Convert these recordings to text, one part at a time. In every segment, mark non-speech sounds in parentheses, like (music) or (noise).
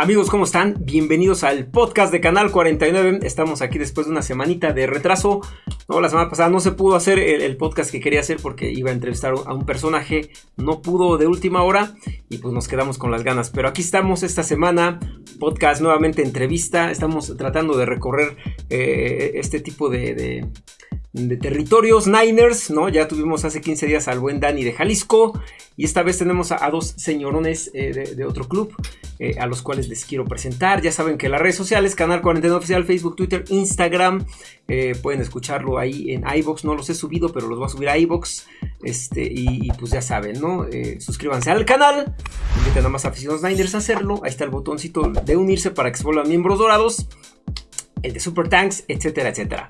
Amigos, ¿cómo están? Bienvenidos al podcast de Canal 49. Estamos aquí después de una semanita de retraso. No, la semana pasada no se pudo hacer el, podcast que quería hacer porque iba a entrevistar a un personaje. No pudo de última hora y pues nos quedamos con las ganas. Pero aquí estamos esta semana. Podcast nuevamente entrevista. Estamos tratando de recorrer eh, este tipo de de territorios Niners, ¿no? Ya tuvimos hace 15 días al buen Dani de Jalisco y esta vez tenemos a, dos señorones eh, de, otro club eh, a los cuales les quiero presentar. Ya saben que las redes sociales, Canal 49 Oficial, Facebook, Twitter, Instagram, eh, pueden escucharlo ahí en iBox. No los he subido, pero los voy a subir a iBox. Este, y, pues ya saben, ¿no? suscríbanse al canal. Inviten a más aficionados Niners a hacerlo. Ahí está el botoncito de unirse para que se vuelvan miembros dorados. El de Super Tanks, etcétera, etcétera.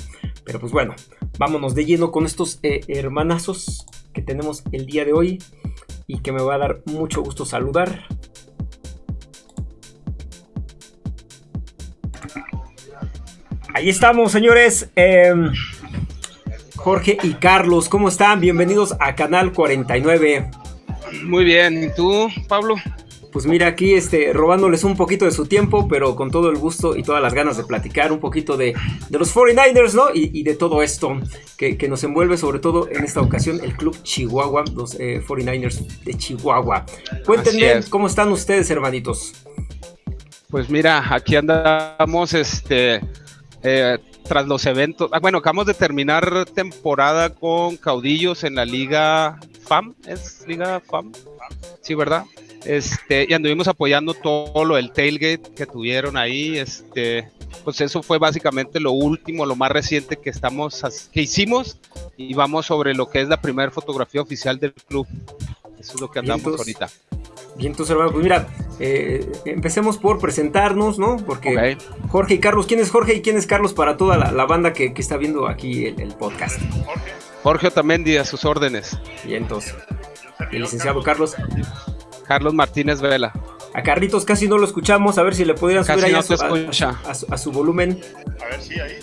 Pero pues bueno, vámonos de lleno con estos eh, hermanazos que tenemos el día de hoy y que me va a dar mucho gusto saludar. Ahí estamos, señores. Em, Jorge y Carlos, ¿cómo están? Bienvenidos a Canal 49. Muy bien, ¿y tú, Pablo? Pues mira aquí este, robándoles un poquito de su tiempo, pero con todo el gusto y todas las ganas de platicar un poquito de, los 49ers, ¿no? Y, de todo esto que, nos envuelve, sobre todo en esta ocasión, el club Chihuahua, los 49ers eh, de Chihuahua. Cuéntenme cómo están ustedes, hermanitos. Pues mira, aquí andamos, este, eh, tras los eventos. Ah, bueno, acabamos de terminar temporada con caudillos en la Liga FAM, ¿es Liga FAM? Sí, ¿verdad? Este, y anduvimos apoyando todo lo del tailgate que tuvieron ahí. Este, pues eso fue básicamente lo último, lo más reciente que estamos que hicimos y vamos sobre lo que es la primera fotografía oficial del club. Eso es lo que andamos ahorita. Bien, entonces hermano, pues mira, eh, empecemos por presentarnos, ¿no? Porque Jorge y Carlos, ¿quién es Jorge y quién es Carlos para toda la, banda que, está viendo aquí el, podcast? Jorge. Jorge Otamendi, a sus órdenes. Bien, entonces. El licenciado Carlos. Carlos Martínez Vela. A Carlitos casi no lo escuchamos, a ver si le pudieran subir ahí a, su, volumen. A ver si ahí.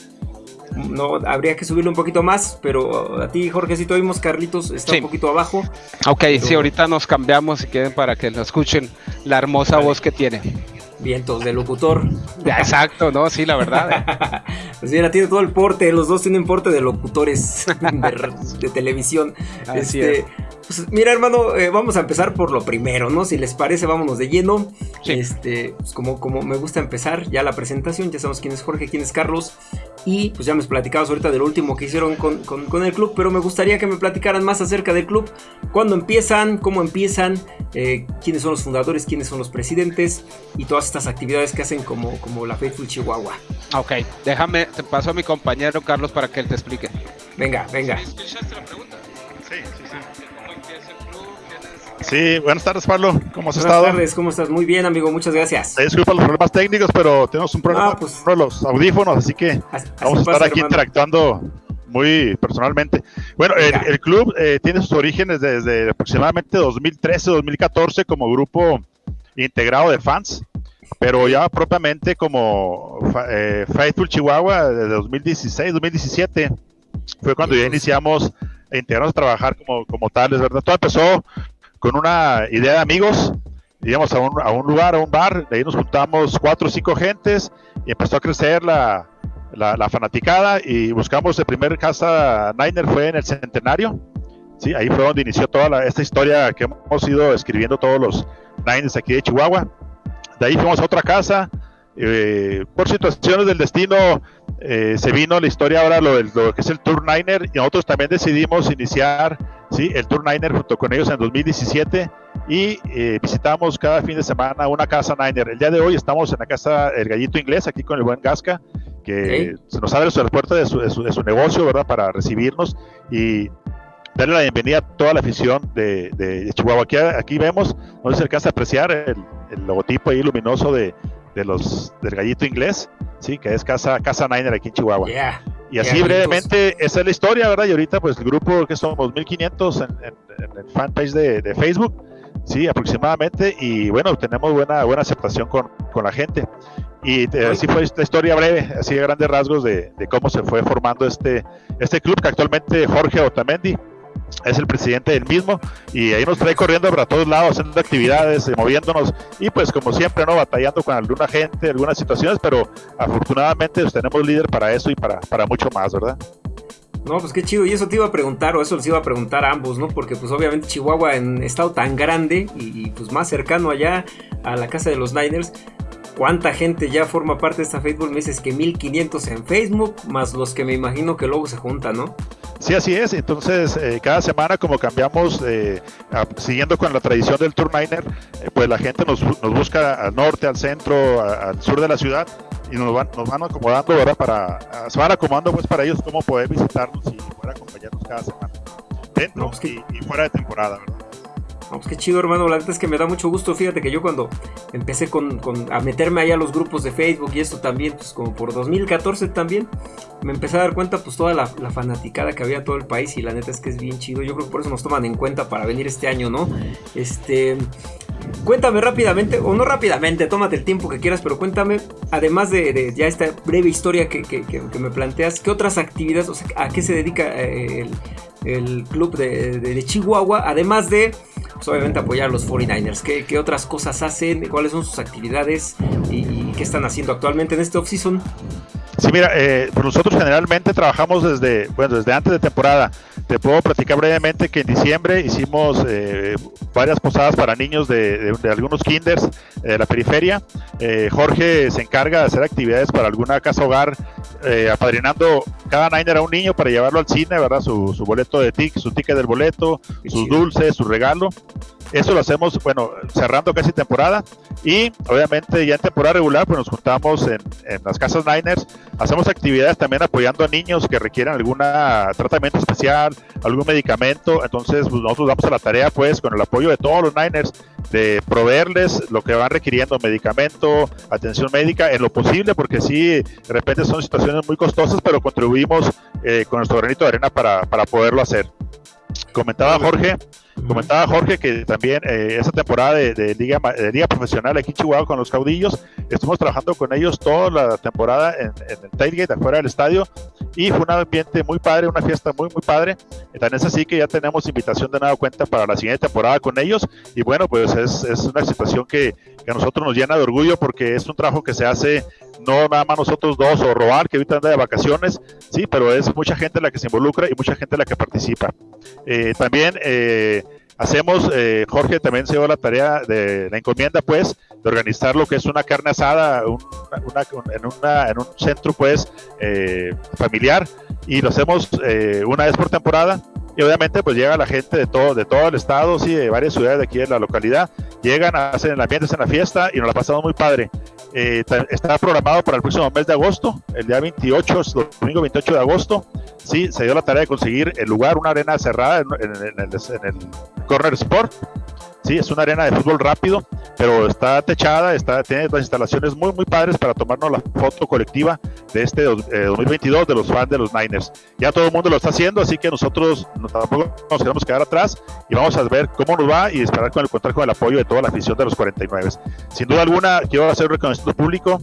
No, habría que subirlo un poquito más, pero a ti, Jorge, si te oímos, Carlitos está un poquito abajo. Ok, sí, ahorita nos cambiamos y queden para que lo escuchen la hermosa voz que tiene. Vientos de locutor. exacto, ¿no? Sí, la verdad. (laughs) pues mira, tiene todo el porte, los dos tienen porte de locutores (laughs) de, televisión. Así este, pues mira, hermano, eh, vamos a empezar por lo primero, ¿no? Si les parece, vámonos de lleno. Este, pues como, como me gusta empezar ya la presentación, ya sabemos quién es Jorge, quién es Carlos. Y pues ya me platicabas ahorita del último que hicieron con, el club, pero me gustaría que me platicaran más acerca del club. ¿Cuándo empiezan? ¿Cómo empiezan? Eh, ¿Quiénes son los fundadores? ¿Quiénes son los presidentes? Y todas estas actividades que hacen como, como la Faithful Chihuahua. Ok, déjame, te paso a mi compañero Carlos para que él te explique. Venga, venga. ¿Escuchaste la pregunta? Sí, sí, sí. Buenas tardes, Pablo. ¿Cómo has estado? Buenas tardes, ¿cómo estás? Muy bien, amigo, muchas gracias. Disculpa los problemas técnicos, pero tenemos un problema ah, pues, con los audífonos, así que vamos a estar aquí interactuando muy personalmente. Bueno, el, club eh, tiene sus orígenes desde aproximadamente 2013-2014 como grupo integrado de fans, pero ya propiamente como eh, Faithful Chihuahua desde 2016-2017 fue cuando ya iniciamos integrarnos a trabajar como, como tales, ¿verdad? Todo empezó con una idea de amigos, íbamos a un, lugar, a un bar, de ahí nos juntamos cuatro o cinco gentes y empezó a crecer la, la, fanaticada y buscamos el primer casa Niner fue en el Centenario. Sí, ahí fue donde inició toda esta historia que hemos ido escribiendo todos los Niners aquí de Chihuahua. De ahí fuimos a otra casa. Eh, por situaciones del destino eh, se vino la historia ahora lo, lo que es el Tour Niner y nosotros también decidimos iniciar ¿sí? el Tour Niner junto con ellos en 2017 y eh, visitamos cada fin de semana una casa Niner. El día de hoy estamos en la casa El Gallito Inglés, aquí con el buen Gasca, que se nos abre la puerta de su, de, su, negocio, ¿verdad? Para recibirnos y darle la bienvenida a toda la afición de, de, Chihuahua. Aquí, aquí vemos, no se alcanza a apreciar el, el logotipo ahí luminoso de, de los del Gallito Inglés, sí, que es Casa, casa Niner aquí en Chihuahua. Y así brevemente, esa es la historia, ¿verdad? Y ahorita, pues el grupo que somos 1500 en, en, el fanpage de, Facebook, sí, aproximadamente. Y bueno, tenemos buena, buena aceptación con, con la gente. Y eh, así fue esta historia breve, así de grandes rasgos de, de, cómo se fue formando este, este club que actualmente Jorge Otamendi es el presidente del mismo y ahí nos trae corriendo para todos lados, haciendo actividades, eh, moviéndonos y pues como siempre, ¿no? Batallando con alguna gente, algunas situaciones, pero afortunadamente pues, tenemos líder para eso y para, para mucho más, ¿verdad? No, pues qué chido. Y eso te iba a preguntar, o eso les iba a preguntar a ambos, ¿no? Porque pues obviamente Chihuahua en estado tan grande y, pues más cercano allá a la casa de los Niners, ¿cuánta gente ya forma parte de esta Facebook? Me dices que 1500 en Facebook, más los que me imagino que luego se juntan, ¿no? Sí, así es. Entonces, eh, cada semana, como cambiamos, eh, siguiendo con la tradición del Tour Niner, eh, pues la gente nos, nos, busca al norte, al centro, al sur de la ciudad y nos van, nos van acomodando, ¿verdad? Para, se van acomodando pues para ellos cómo poder visitarnos y poder acompañarnos cada semana, dentro pues y, fuera de temporada, ¿verdad? Vamos, qué chido, hermano. La verdad es que me da mucho gusto. Fíjate que yo cuando empecé con, a meterme ahí a los grupos de Facebook y esto también, pues como por 2014 también, me empecé a dar cuenta, pues toda la, fanaticada que había todo el país. Y la neta es que es bien chido. Yo creo que por eso nos toman en cuenta para venir este año, ¿no? Este. Cuéntame rápidamente, o no rápidamente, tómate el tiempo que quieras, pero cuéntame, además de, ya esta breve historia que, me planteas, ¿qué otras actividades, o sea, a qué se dedica eh, el, club de, Chihuahua, además de, pues, obviamente, apoyar a los 49ers? ¿Qué, otras cosas hacen? ¿Cuáles son sus actividades? ¿Y, qué están haciendo actualmente en este off-season? Sí, mira, eh, pues nosotros generalmente trabajamos desde, bueno, desde antes de temporada. Te puedo platicar brevemente que en diciembre hicimos eh, varias posadas para niños de, algunos kinders de la periferia. Eh, Jorge se encarga de hacer actividades para alguna casa hogar, eh, apadrinando cada Niner a un niño para llevarlo al cine, ¿verdad? Su, boleto de tic, su ticket del boleto, sus dulces, su regalo. Eso lo hacemos, bueno, cerrando casi temporada y obviamente ya en temporada regular pues nos juntamos en, las casas Niners, hacemos actividades también apoyando a niños que requieran algún tratamiento especial, algún medicamento, entonces pues, nosotros damos a la tarea pues con el apoyo de todos los Niners de proveerles lo que van requiriendo, medicamento, atención médica, en lo posible, porque sí, de repente son situaciones muy costosas, pero contribuimos eh, con nuestro granito de arena para, para poderlo hacer. Comentaba Jorge Comentaba Jorge que también eh, esa temporada de, liga, de liga profesional aquí en Chihuahua con los caudillos, estuvimos trabajando con ellos toda la temporada en, el tailgate afuera del estadio y fue un ambiente muy padre, una fiesta muy muy padre. Tan es así que ya tenemos invitación de nada cuenta para la siguiente temporada con ellos y bueno, pues es, es una situación que, que, a nosotros nos llena de orgullo porque es un trabajo que se hace no nada más nosotros dos o Robar que ahorita anda de vacaciones, sí, pero es mucha gente la que se involucra y mucha gente la que participa. Eh, también eh, hacemos, eh, Jorge también se dio la tarea de la encomienda, pues, de organizar lo que es una carne asada en, en, un centro, pues, familiar y lo hacemos una vez por temporada y obviamente pues llega la gente de todo, de todo el estado, sí, de varias ciudades de aquí de la localidad, llegan, hacen el ambiente, hacen la fiesta y nos la pasamos muy padre. Eh, está programado para el próximo mes de agosto, el día 28, domingo 28 de agosto. Sí, se dio la tarea de conseguir el lugar, una arena cerrada en, el, en el Corner Sport Sí, es una arena de fútbol rápido, pero está techada, está, tiene las instalaciones muy, muy padres para tomarnos la foto colectiva de este 2022 eh, de los fans de los Niners. Ya todo el mundo lo está haciendo, así que nosotros tampoco nos queremos quedar atrás y vamos a ver cómo nos va y esperar con el con el apoyo de toda la afición de los 49. Sin duda alguna, quiero hacer un reconocimiento público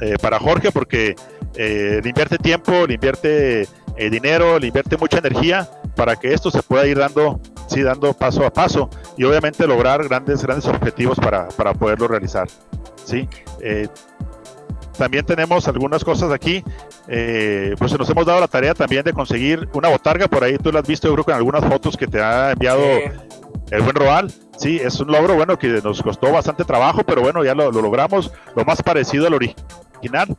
eh, para Jorge porque eh, le invierte tiempo, le invierte dinero, le invierte mucha energía para que esto se pueda ir dando, sí, dando paso a paso y obviamente lograr grandes, grandes objetivos para, para poderlo realizar. ¿sí? Eh, también tenemos algunas cosas aquí, eh, pues nos hemos dado la tarea también de conseguir una botarga, por ahí. Tú la has visto yo creo que en algunas fotos que te ha enviado el buen Roal, sí, es un logro bueno que nos costó bastante trabajo, pero bueno, ya lo, lo logramos, lo más parecido al original,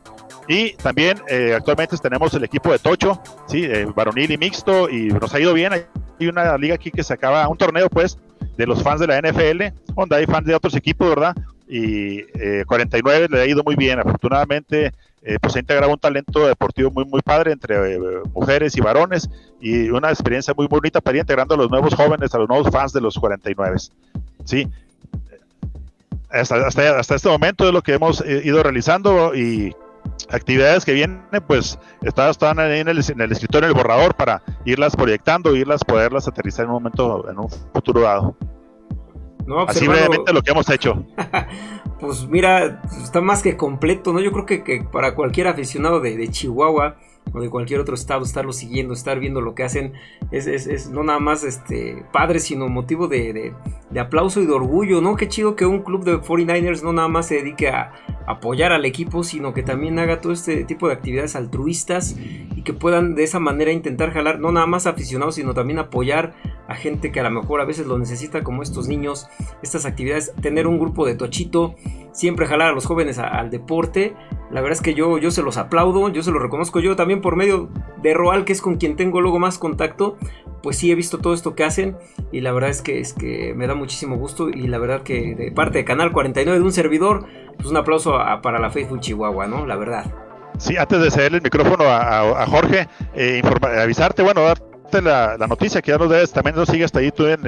y también eh, actualmente tenemos el equipo de Tocho, sí, eh, varonil y mixto, y nos ha ido bien. Hay una liga aquí que se acaba, un torneo pues, de los fans de la NFL, donde hay fans de otros equipos, ¿verdad? Y 49 eh, le ha ido muy bien. Afortunadamente, pues se ha integrado un talento deportivo muy, muy padre entre mujeres y varones y una experiencia muy bonita para ir integrando a los nuevos jóvenes, a los nuevos fans de los 49. Sí, hasta, hasta, hasta, este momento es lo que hemos ido realizando y actividades que vienen, pues están ahí en el, en el escritorio, en el borrador, para irlas proyectando, irlas, poderlas aterrizar en un momento, en un futuro dado. Pues, Así brevemente lo que hemos hecho. (laughs) pues mira, está más que completo, ¿no? Yo creo que, para cualquier aficionado de, de Chihuahua, o de cualquier otro estado, estarlo siguiendo, estar viendo lo que hacen, es, es, no nada más este, padre, sino motivo de, de, aplauso y de orgullo, ¿no? Qué chido que un club de 49ers no nada más se dedique a apoyar al equipo, sino que también haga todo este tipo de actividades altruistas y que puedan de esa manera intentar jalar, no nada más aficionados, sino también apoyar a gente que a lo mejor a veces lo necesita, como estos niños, estas actividades, tener un grupo de tochito, siempre jalar a los jóvenes al deporte. La verdad es que yo, yo se los aplaudo, yo se los reconozco. Yo también por medio de Roal, que es con quien tengo luego más contacto, pues sí he visto todo esto que hacen y la verdad es que, es que me da muchísimo gusto y la verdad que de parte de Canal 49 de un servidor, pues un aplauso para la Faithful Chihuahua, ¿no? La verdad. Sí, antes de cederle el micrófono a, Jorge, eh, avisarte, bueno, la, noticia que ya nos debes, también nos sigues ahí tú en,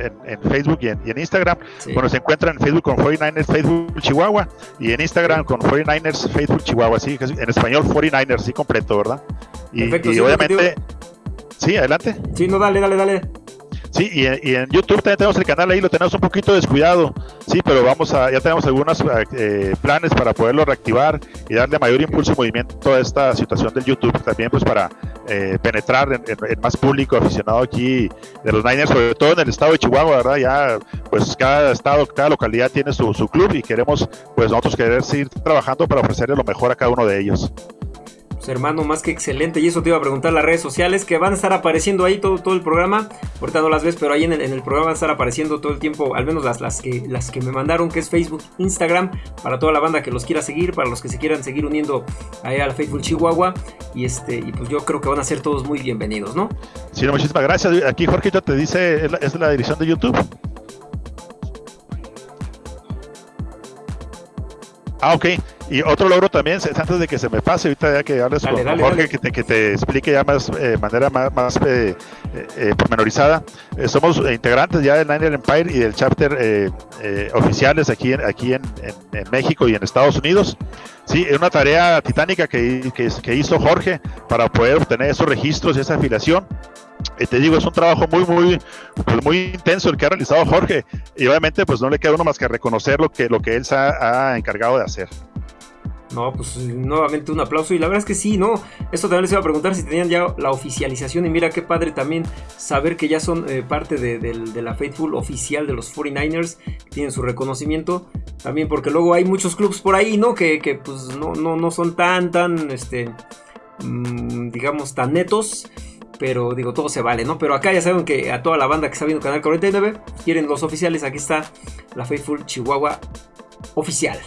Facebook y en, Instagram. Bueno, se encuentra en Facebook con 49ers Facebook Chihuahua y en Instagram con 49ers Facebook Chihuahua, sí, en español 49ers, sí completo, ¿verdad? Y, y obviamente... Sí, adelante. Sí, no, dale, dale, dale. Sí, y en, YouTube también tenemos el canal ahí, lo tenemos un poquito descuidado, sí, pero vamos a, ya tenemos algunos eh, planes para poderlo reactivar y darle mayor impulso y movimiento a esta situación del YouTube, también pues para eh, penetrar en, más público aficionado aquí de los Niners, sobre todo en el estado de Chihuahua, ¿verdad? Ya pues cada estado, cada localidad tiene su, su club y queremos pues nosotros querer seguir trabajando para ofrecerle lo mejor a cada uno de ellos. Hermano, más que excelente. Y eso te iba a preguntar las redes sociales que van a estar apareciendo ahí todo, todo el programa. Ahorita no las ves, pero ahí en el, programa van a estar apareciendo todo el tiempo, al menos las, las, que, las que me mandaron, que es Facebook, Instagram, para toda la banda que los quiera seguir, para los que se quieran seguir uniendo ahí al Facebook Chihuahua. Y este, y pues yo creo que van a ser todos muy bienvenidos, ¿no? Sí, muchísimas gracias. Aquí Jorge te dice, es la dirección de YouTube. Ah, ok. Y otro logro también, antes de que se me pase, ahorita ya que hables con Jorge, Que, te, que te explique ya más, eh, manera más, más eh, eh, pormenorizada. somos integrantes ya del Niner Empire y del chapter oficiales aquí, en, aquí en, México y en Estados Unidos. Sí, es una tarea titánica que, que hizo Jorge para poder obtener esos registros y esa afiliación te digo, es un trabajo muy, muy, pues muy intenso el que ha realizado Jorge. Y obviamente, pues no le queda uno más que reconocer lo que, lo que él se ha, encargado de hacer. No, pues nuevamente un aplauso. Y la verdad es que sí, ¿no? Esto también les iba a preguntar si tenían ya la oficialización. Y mira qué padre también saber que ya son eh, parte de, la Faithful oficial de los 49ers. tienen su reconocimiento. También porque luego hay muchos clubs por ahí, ¿no? Que, pues no, no, no son tan, tan, este, mm, digamos, tan netos pero digo, todo se vale, ¿no? Pero acá ya saben que a toda la banda que está viendo Canal 49, quieren los oficiales, aquí está la Faithful Chihuahua oficial.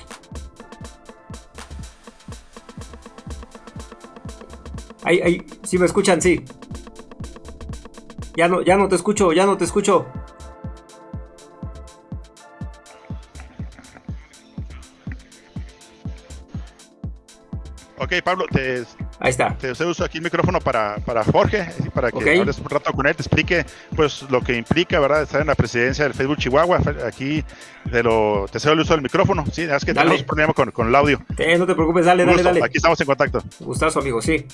Ahí, ahí, si me escuchan, sí. Ya no, ya no te escucho, ya no te escucho. Ok, Pablo, te, Ahí está. Te, uso aquí el micrófono para, para Jorge, para que hables un rato con él, te explique pues lo que implica, ¿verdad? Estar en la presidencia del Facebook Chihuahua. Aquí te, lo, te cedo el uso del micrófono. Sí, es que tenemos un problema con, con, el audio. no te preocupes, dale, dale, dale. Aquí estamos en contacto. Gustazo, amigo, sí.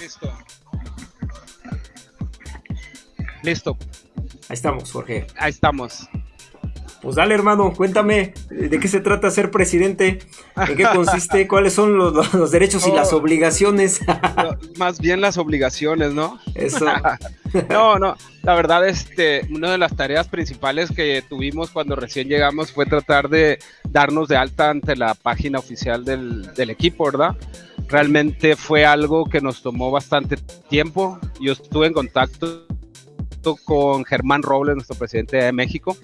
Listo. Listo. Ahí estamos, Jorge. Ahí estamos. Pues dale, hermano, cuéntame de qué se trata ser presidente, en qué consiste, (laughs) cuáles son los, derechos y las obligaciones. más bien las obligaciones, ¿no? Eso. (laughs) no, no, la verdad, este, una de las tareas principales que tuvimos cuando recién llegamos fue tratar de darnos de alta ante la página oficial del, del equipo, ¿verdad? Realmente fue algo que nos tomó bastante tiempo. Yo estuve en contacto con Germán Robles, nuestro presidente de México,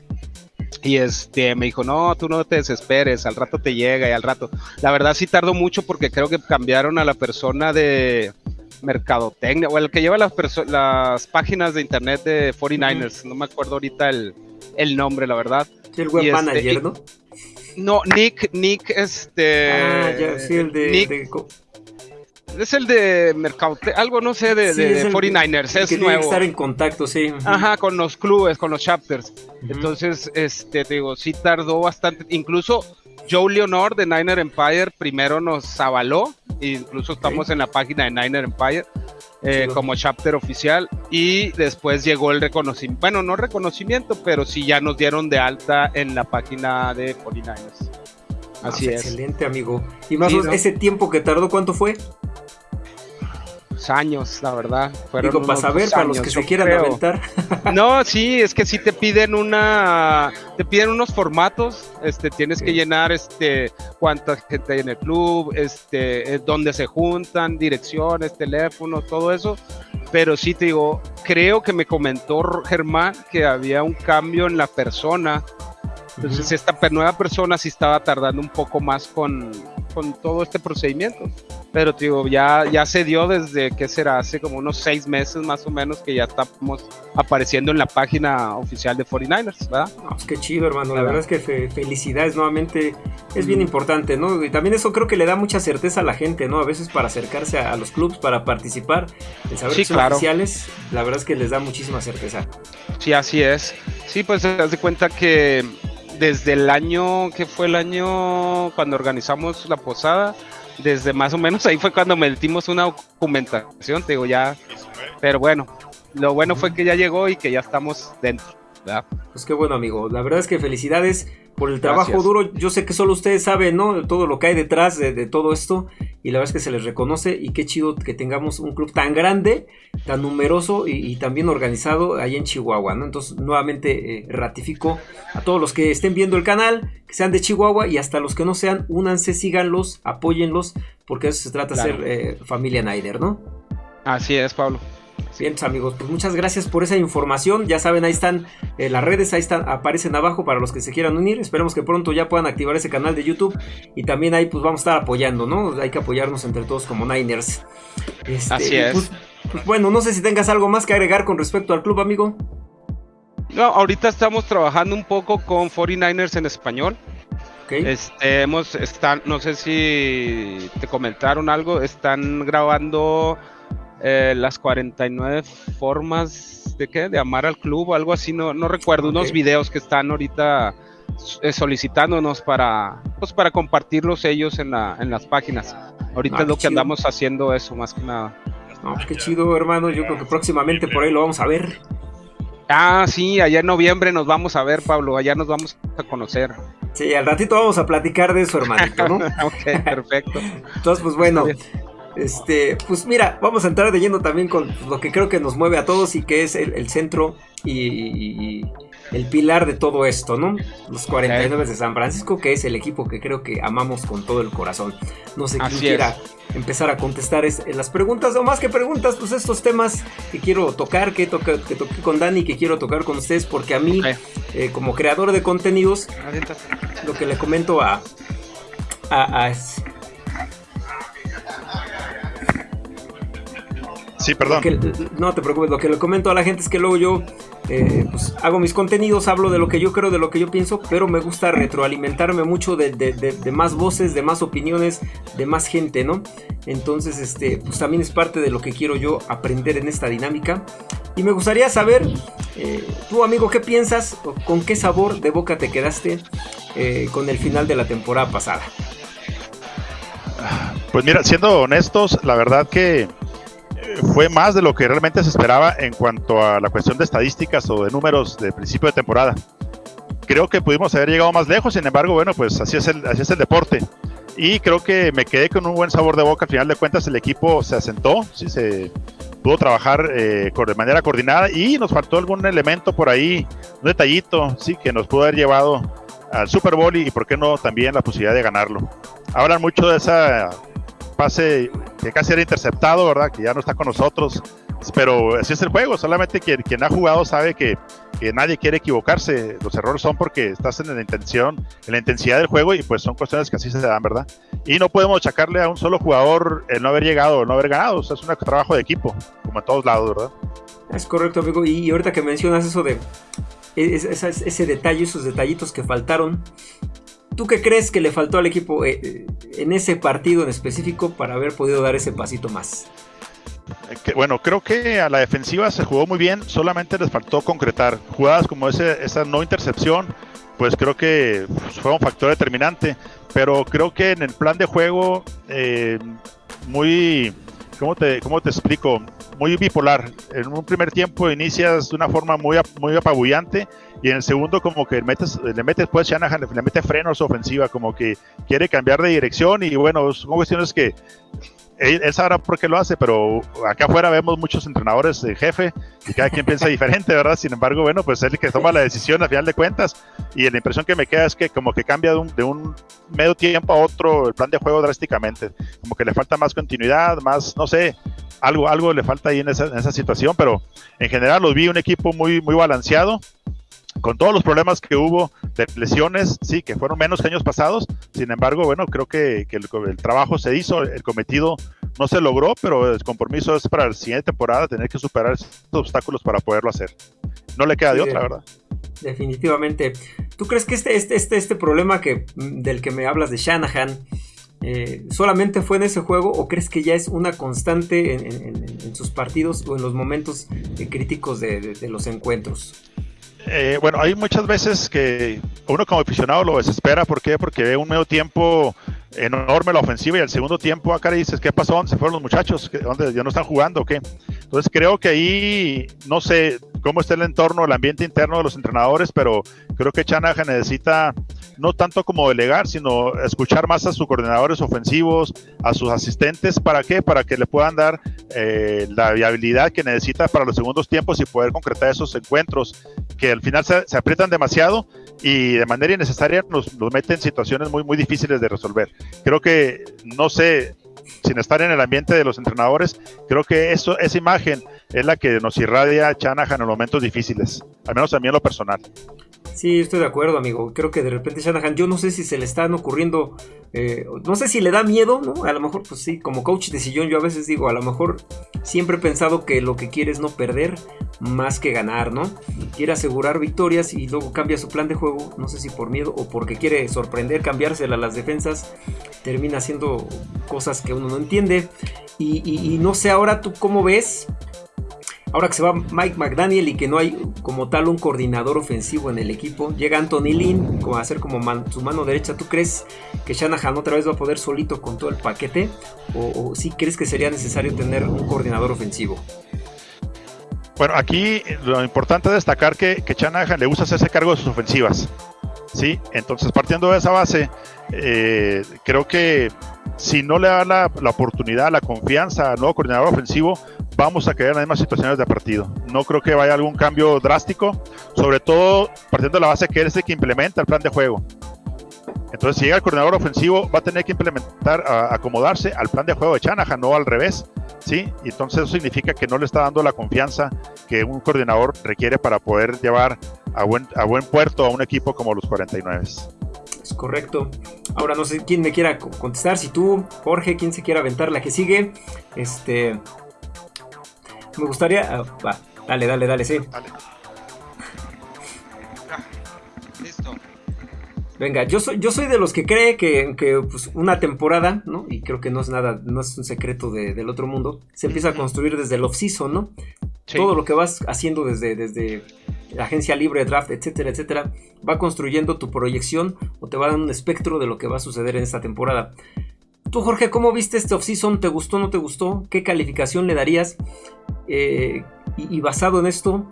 y este me dijo, no, tú no te desesperes, al rato te llega y al rato. La verdad sí tardó mucho porque creo que cambiaron a la persona de mercadotecnia, o el que lleva las, las páginas de internet de 49ers, no me acuerdo ahorita el, el nombre, la verdad. el web este, manager, ¿no? No, Nick, Nick, este... Ah, ya, sí, el de es el de Mercado, algo no sé, de, 49ers, es nuevo. estar en contacto, sí. Ajá, con los clubes, con los chapters. Entonces, este, te digo, sí tardó bastante. Incluso Joe Leonor de Niner Empire primero nos avaló, incluso estamos en la página de Niner Empire. eh, como chapter oficial y después llegó el reconocimiento, bueno, no reconocimiento, pero sí ya nos dieron de alta en la página de 49ers. Ah, Así es. Excelente, amigo. Y más o menos, ese tiempo que tardó, ¿cuánto fue? Años, la verdad. Fueron Digo, para saber, para los que se quieran aventar. (laughs) No, sí, es que sí te piden una, te piden unos formatos, este, tienes que llenar, este, cuánta gente hay en el club, este, eh, dónde se juntan, direcciones, teléfonos, todo eso. Pero sí te digo, creo que me comentó Germán que había un cambio en la persona. Entonces, esta nueva persona sí estaba tardando un poco más con, con todo este procedimiento. Pero digo, ya, ya se dio desde que será hace como unos seis meses más o menos que ya estamos apareciendo en la página oficial de 49ers, ¿verdad? Pues qué chido, hermano. La verdad es que felicidades nuevamente. Es bien importante, ¿no? Y también eso creo que le da mucha certeza a la gente, ¿no? A veces para acercarse a, los clubs, para participar, el saber que son oficiales, la verdad es que les da muchísima certeza. Sí, así es. Sí, pues se das de cuenta que desde el año, que fue el año cuando organizamos la posada, desde más o menos (laughs) ahí fue cuando metimos una documentación, te digo ya, pero bueno, lo bueno fue que ya llegó y que ya estamos dentro. Pues qué bueno, amigo. La verdad es que felicidades por el trabajo duro. Yo sé que solo ustedes saben, ¿no? Todo lo que hay detrás de, todo esto. Y la verdad es que se les reconoce. Y qué chido que tengamos un club tan grande, tan numeroso y, tan bien organizado ahí en Chihuahua, ¿no? Entonces, nuevamente eh, ratifico a todos los que estén viendo el canal, que sean de Chihuahua y hasta los que no sean, únanse, síganlos, apóyenlos, porque eso se trata de ser eh, familia Naider, ¿no? Así es, Pablo. Bien, amigos, pues muchas gracias por esa información. Ya saben, ahí están eh, las redes, ahí están, aparecen abajo para los que se quieran unir. Esperemos que pronto ya puedan activar ese canal de YouTube. Y también ahí pues vamos a estar apoyando, ¿no? Hay que apoyarnos entre todos como Niners. Este, Así es. Pues, pues, bueno, no sé si tengas algo más que agregar con respecto al club, amigo. No, ahorita estamos trabajando un poco con 49ers en español. Este, hemos, están, no sé si te comentaron algo, están grabando eh, las 49 formas de qué, de amar al club o algo así, no, no recuerdo, unos videos que están ahorita eh, solicitándonos para, pues para compartirlos ellos en, la, en las páginas. Ahorita ah, es lo que andamos haciendo eso, más que nada. No, qué chido, hermano. Yo creo que próximamente por ahí lo vamos a ver. Ah, sí, allá en noviembre nos vamos a ver, Pablo. Allá nos vamos a conocer. Sí, al ratito vamos a platicar de eso, hermanito, ¿no? (laughs) ok, perfecto. Entonces, pues bueno, este, pues mira, vamos a entrar de lleno también con lo que creo que nos mueve a todos y que es el, centro y, el pilar de todo esto, ¿no? Los 49 de San Francisco, que es el equipo que creo que amamos con todo el corazón. No sé quién quiera empezar a contestar las preguntas, o más que preguntas, pues estos temas que quiero tocar, que, toqué con Dani, que quiero tocar con ustedes, porque a mí, eh, como creador de contenidos, lo que le comento a, a, a Sí, perdón. no te preocupes, lo que le comento a la gente es que luego yo eh, pues, hago mis contenidos, hablo de lo que yo creo, de lo que yo pienso, pero me gusta retroalimentarme mucho de, más voces, de más opiniones, de más gente, ¿no? Entonces, este, pues también es parte de lo que quiero yo aprender en esta dinámica. Y me gustaría saber, eh, tú amigo, ¿qué piensas? ¿Con qué sabor de boca te quedaste eh, con el final de la temporada pasada? Pues mira, siendo honestos, la verdad que fue más de lo que realmente se esperaba en cuanto a la cuestión de estadísticas o de números de principio de temporada. Creo que pudimos haber llegado más lejos, sin embargo, bueno, pues así es el, así es el deporte. Y creo que me quedé con un buen sabor de boca. Al final de cuentas, el equipo se asentó, sí, se pudo trabajar eh, de manera coordinada y nos faltó algún elemento por ahí, un detallito, sí, que nos pudo haber llevado al Super Bowl y, por qué no, también la posibilidad de ganarlo. Hablan mucho de esa pase que casi era interceptado, ¿verdad? Que ya no está con nosotros. Pero así es el juego, solamente quien, quien ha jugado sabe que, que, nadie quiere equivocarse. Los errores son porque estás en la intención, en la intensidad del juego y pues son cuestiones que así se dan, ¿verdad? Y no podemos achacarle a un solo jugador el no haber llegado o no haber ganado. O sea, es un trabajo de equipo, como en todos lados, ¿verdad? Es correcto, amigo. Y ahorita que mencionas eso de ese, ese detalle, esos detallitos que faltaron, ¿Tú qué crees que le faltó al equipo eh, eh, en ese partido en específico para haber podido dar ese pasito más? Eh, bueno, creo que a la defensiva se jugó muy bien, solamente les faltó concretar. Jugadas como ese, esa no intercepción, pues creo que fue un factor determinante. Pero creo que en el plan de juego, muy ¿cómo te, cómo te explico? Muy bipolar. En un primer tiempo inicias de una forma muy, muy apabullante y en el segundo como que metes, le metes pues Shanahan le, mete frenos ofensiva, como que quiere cambiar de dirección y bueno, son cuestiones que él, sabrá por qué lo hace, pero acá afuera vemos muchos entrenadores de jefe y cada quien piensa (laughs) diferente, ¿verdad? Sin embargo, bueno, pues él que toma la decisión a final de cuentas. Y la impresión que me queda es que como que cambia de un, de un medio tiempo a otro el plan de juego drásticamente, como que le falta más continuidad, más, no sé, algo, algo le falta ahí en esa, en esa situación, pero en general los vi un equipo muy, muy balanceado con todos los problemas que hubo de lesiones, sí, que fueron menos que años pasados, sin embargo, bueno, creo que, el, trabajo se hizo, el cometido no se logró, pero el compromiso es para la siguiente temporada tener que superar estos obstáculos para poderlo hacer. No le queda de otra, ¿verdad? Definitivamente. ¿Tú crees que este, este, este, este problema que, del que me hablas de Shanahan eh, solamente fue en ese juego o crees que ya es una constante en, sus partidos o en los momentos críticos de los encuentros? Eh, bueno, hay muchas veces que uno como aficionado lo desespera. ¿Por qué? Porque ve un medio tiempo enorme la ofensiva y el segundo tiempo acá le dices, ¿qué pasó? ¿Dónde se fueron los muchachos? ¿Dónde ya no están jugando qué? Entonces creo que ahí, no sé cómo está el entorno, el ambiente interno de los entrenadores, pero creo que Chanaja necesita no tanto como delegar, sino escuchar más a sus coordinadores ofensivos, a sus asistentes, ¿para qué? Para que le puedan dar eh, la viabilidad que necesita para los segundos tiempos y poder concretar esos encuentros que al final se, aprietan demasiado y de manera innecesaria nos, nos meten en situaciones muy, muy difíciles de resolver. Creo que, no sé, sin estar en el ambiente de los entrenadores, creo que eso, esa imagen es la que nos irradia Chanahan en momentos difíciles, al menos a mí en lo personal. Sí, estoy de acuerdo, amigo. Creo que de repente Shanahan, yo no sé si se le están ocurriendo, eh, no sé si le da miedo, ¿no? A lo mejor, pues sí, como coach de sillón, yo a veces digo, a lo mejor siempre he pensado que lo que quiere es no perder más que ganar, ¿no? Quiere asegurar victorias y luego cambia su plan de juego, no sé si por miedo o porque quiere sorprender, cambiársela a las defensas, termina haciendo cosas que uno no entiende. y no sé ahora tú cómo ves Ahora que se va Mike McDaniel y que no hay como tal un coordinador ofensivo en el equipo, llega Anthony Lynn como a ser como su mano derecha. ¿Tú crees que Shanahan otra vez va a poder solito con todo el paquete? ¿O, si crees que sería necesario tener un coordinador ofensivo? Bueno, aquí lo importante es destacar que, que Shanahan le gusta hacerse cargo de sus ofensivas. ¿sí? Entonces, partiendo de esa base, eh, creo que si no le da la, la, oportunidad, la confianza al nuevo coordinador ofensivo, vamos a caer en las mismas situaciones de partido. No creo que vaya algún cambio drástico, sobre todo partiendo de la base que él es el que implementa el plan de juego. Entonces, si llega el coordinador ofensivo, va a tener que implementar, acomodarse al plan de juego de Chanahan, no al revés. ¿sí? Y entonces eso significa que no le está dando la confianza que un coordinador requiere para poder llevar a buen, a buen puerto a un equipo como los 49. Es correcto. Ahora no sé quién me quiera contestar, si tú, Jorge, quién se quiera aventar la que sigue. Este, me gustaría. Ah, va, dale, dale, dale, sí. listo. Venga, yo soy, yo soy de los que cree que, pues, una temporada, ¿no? Y creo que no es nada, no es un secreto del otro mundo. Se empieza a construir desde el off-season, ¿no? Todo lo que vas haciendo desde, desde la agencia libre, draft, etcétera, etcétera, va construyendo tu proyección o te va dando un espectro de lo que va a suceder en esta temporada. Tú, Jorge, ¿cómo viste este off-season? ¿Te gustó o no te gustó? ¿Qué calificación le darías? Eh, y, basado en esto,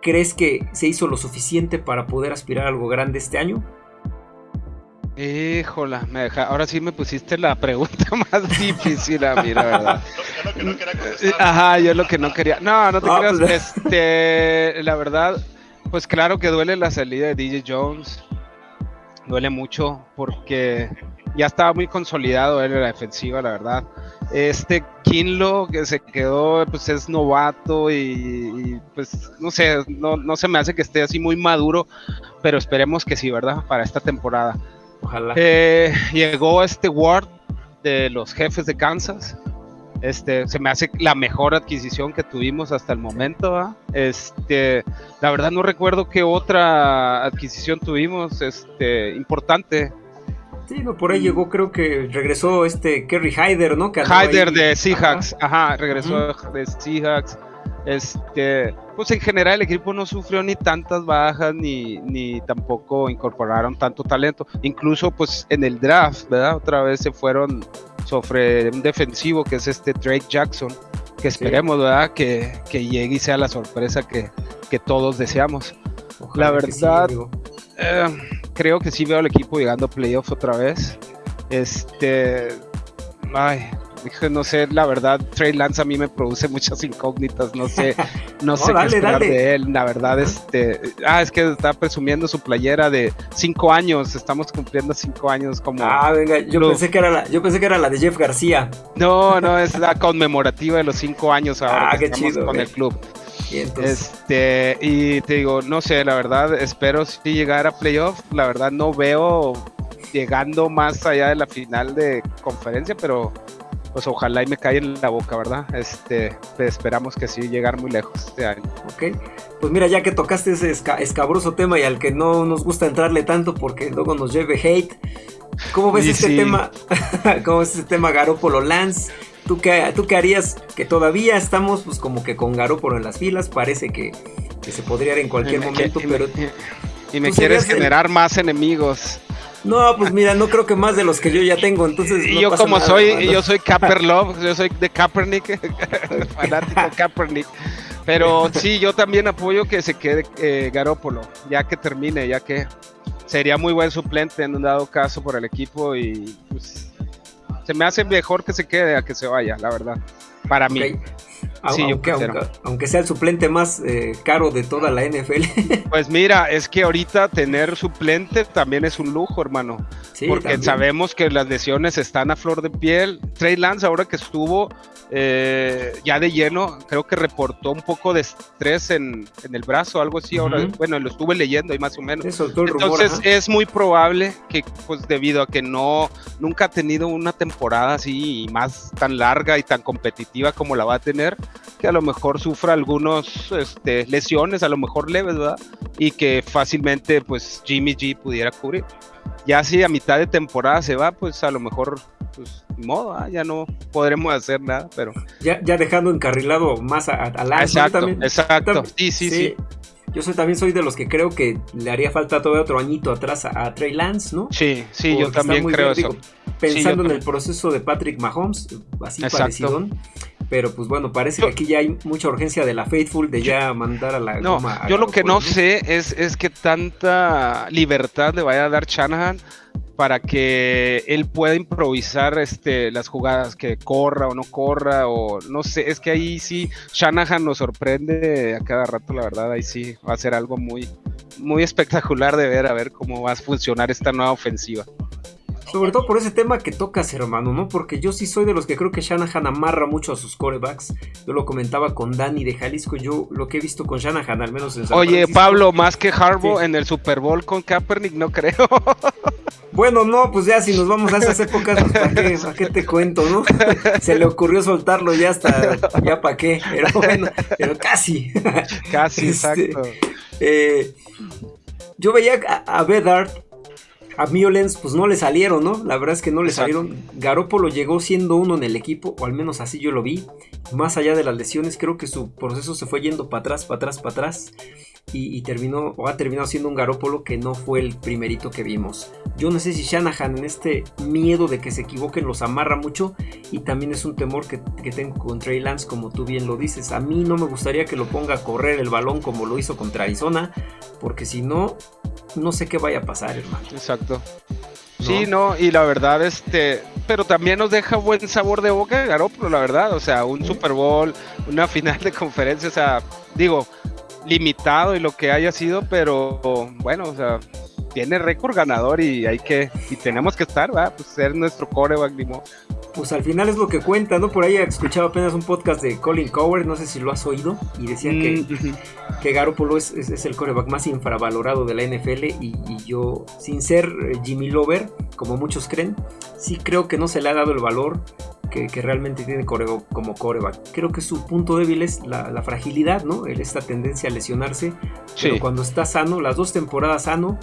¿crees que se hizo lo suficiente para poder aspirar a algo grande este año? Híjola, me deja, ahora sí me pusiste la pregunta (laughs) más difícil a mí, la verdad. (laughs) Ajá, yo lo que no quería. No, no te ah, creas. Pues, (laughs) este, la verdad, pues claro que duele la salida de DJ Jones. Duele mucho porque ya estaba muy consolidado él en la defensiva, la verdad. Este Kinlo que se quedó, pues es novato y, pues no sé, no, no, se me hace que esté así muy maduro, pero esperemos que sí, ¿verdad? Para esta temporada. Ojalá. Eh, llegó este Ward de los jefes de Kansas. Este, se me hace la mejor adquisición que tuvimos hasta el momento. Este, la verdad no recuerdo qué otra adquisición tuvimos, este, importante Sí, no, por ahí llegó, creo que regresó este Kerry Hyder, ¿no? Hyder de Seahawks, ajá, regresó de Seahawks. Este, pues en general el equipo no sufrió ni tantas bajas ni, ni tampoco incorporaron tanto talento. Incluso pues en el draft, ¿verdad? Otra vez se fueron sobre un defensivo que es este Drake Jackson, que esperemos, ¿verdad? Que, llegue y sea la sorpresa que, todos deseamos. la verdad, eh, creo que sí veo al equipo llegando a playoffs otra vez. Este, ay, no sé, la verdad, Trey Lance a mí me produce muchas incógnitas, no sé, (laughs) no, sé qué esperar de él, la verdad, este, ah, es que está presumiendo su playera de cinco años, estamos cumpliendo cinco años como. Ah, venga, yo pensé que era la, yo pensé que era la de Jeff García. No, no, es la conmemorativa de los cinco años ahora ah, que estamos con el club. Y este, y te digo, no sé, la verdad, espero si llegar a playoff, la verdad no veo llegando más allá de la final de conferencia, pero pues ojalá y me caiga en la boca, ¿verdad? Este, esperamos que sí llegar muy lejos este año. Ok, pues mira, ya que tocaste ese escabroso tema y al que no nos gusta entrarle tanto porque luego nos lleve hate, ¿cómo ves este tema? (laughs) ¿Cómo ves este tema Garópolo Lance? ¿Tú qué, ¿Tú qué harías? Que todavía estamos pues como que con Garópolo en las filas, parece que, se podría ir en cualquier momento, pero... y me quieres generar más enemigos. No, pues mira, no creo que más de los que yo ya tengo, entonces. No yo como soy, yo soy Love, yo soy de Kaepernick, (laughs) fanático Kaepernick. Pero sí, yo también apoyo que se quede eh, Garópolo, ya que termine, ya que sería muy buen suplente en un dado caso por el equipo y pues, se me hace mejor que se quede a que se vaya, la verdad, para mí aunque, sea el suplente más eh, caro de toda la NFL. (laughs) Pues mira, es que ahorita tener suplente también es un lujo, hermano. porque sabemos que las lesiones están a flor de piel. Trey Lance, ahora que estuvo eh, ya de lleno, creo que reportó un poco de estrés en, el brazo, algo así. Ahora, bueno, lo estuve leyendo ahí más o menos. Entonces es muy probable que, pues debido a que no, nunca ha tenido una temporada así y más tan larga y tan competitiva como la va a tener, que a lo mejor sufra algunos este, lesiones, a lo mejor leves, ¿verdad? Y que fácilmente pues Jimmy G pudiera cubrir. Ya si a mitad de temporada se va, pues a lo mejor, pues modo, ¿ah? ya no podremos hacer nada, pero... Ya, ya dejando encarrilado más a, a Exacto, exacto, sí, sí, sí, Yo soy, también soy de los que creo que le haría falta todavía otro añito atrás a, Trey Lance, ¿no? Sí, sí, yo también creo eso. pensando en el proceso de Patrick Mahomes, así parecido pero pues bueno, parece que aquí ya hay mucha urgencia de la Faithful de ya mandar a la no, yo lo que no sé es, es que tanta libertad le vaya a dar Shanahan para que él pueda improvisar este, las jugadas, que corra o no corra, o no sé, es que ahí sí Shanahan nos sorprende a cada rato, la verdad, ahí sí va a ser algo muy, muy espectacular de ver, a ver cómo va a funcionar esta nueva ofensiva. Sobre todo por ese tema que tocas, hermano, ¿no? Porque yo sí soy de los que creo que Shanahan amarra mucho a sus corebacks. Yo lo comentaba con Dani de Jalisco. Yo lo que he visto con Shanahan, al menos en San Oye, Pablo, más que Harbaugh en el Super Bowl con Kaepernick, no creo. (laughs) Bueno, no, pues ya si nos vamos a esas épocas, pues ¿para qué, ¿para qué te cuento, no? Se le ocurrió soltarlo ya hasta, ya para qué, pero bueno, pero casi. Casi, (laughs) este, exacto. Eh, yo veía a, a Bedard a Miolens pues no le salieron, ¿no? La verdad es que no le salieron. Garópolo llegó siendo uno en el equipo, o al menos así yo lo vi. Más allá de las lesiones, creo que su proceso se fue yendo para atrás, para atrás, para atrás. Y, terminó, o ha terminado siendo un Garópolo que no fue el primerito que vimos. Yo no sé si Shanahan en este miedo de que se equivoquen los amarra mucho. Y también es un temor que, que tengo con Trey Lance, como tú bien lo dices. A mí no me gustaría que lo ponga a correr el balón como lo hizo contra Arizona. Porque si no, no sé qué vaya a pasar, hermano. Exacto. Sí, no, y la verdad, este, pero también nos deja buen sabor de boca Garoppolo, la verdad, o sea, un Super Bowl, una final de conferencia, o sea, digo, limitado y lo que haya sido, pero bueno, o sea, tiene récord ganador y hay que, y tenemos que estar, va, pues ser nuestro coreback, pues al final es lo que cuenta, ¿no? Por ahí escuchaba apenas un podcast de Colin Coward, no sé si lo has oído, y decía que, mm, que Garoppolo es, es, el coreback más infravalorado de la NFL y, yo, sin ser eh, Jimmy Lover, como muchos creen, sí creo que no se le ha dado el valor que, realmente tiene como coreback. Creo que su punto débil es la, fragilidad, ¿no? Esta tendencia a lesionarse. Pero cuando está sano, las dos temporadas sano,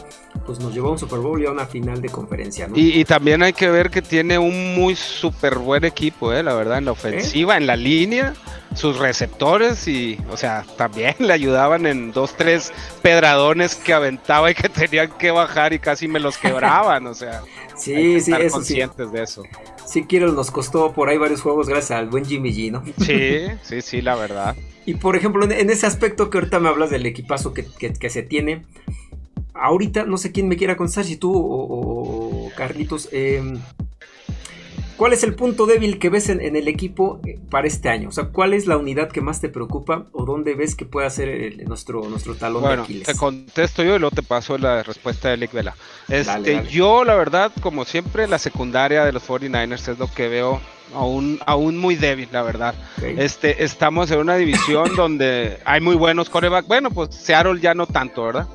pues nos llevó a un Super Bowl y a una final de conferencia, ¿no? Y, también hay que ver que tiene un muy súper buen equipo, ¿eh? La verdad, en la ofensiva, en la línea sus receptores y, o sea, también (laughs) le ayudaban en dos, tres pedradones que aventaba y que (laughs) tenían que bajar y casi me los quebraban, o sea, (laughs) sí, sí, estar conscientes de eso. Sí Kittle nos costó por ahí varios juegos gracias al buen Jimmy G, ¿no? Sí, (laughs) sí, sí, la verdad. Y por ejemplo, en, ese aspecto que ahorita me hablas del equipazo que, se tiene, ahorita no sé quién me quiera contestar, si tú o, Carlitos, em, ¿cuál es el punto débil que ves en, el equipo eh, para este año? O sea, ¿cuál es la unidad que más te preocupa o dónde ves que pueda ser nuestro, nuestro talón de Aquiles? Te contesto yo y luego te paso la respuesta de Lick Vela. Este, Yo, la verdad, como siempre, la secundaria de los 49ers es lo que veo aún, aún muy débil, la verdad. Este, estamos en una división (laughs) donde hay muy buenos corebacks. Bueno, pues Seattle ya no tanto, ¿verdad?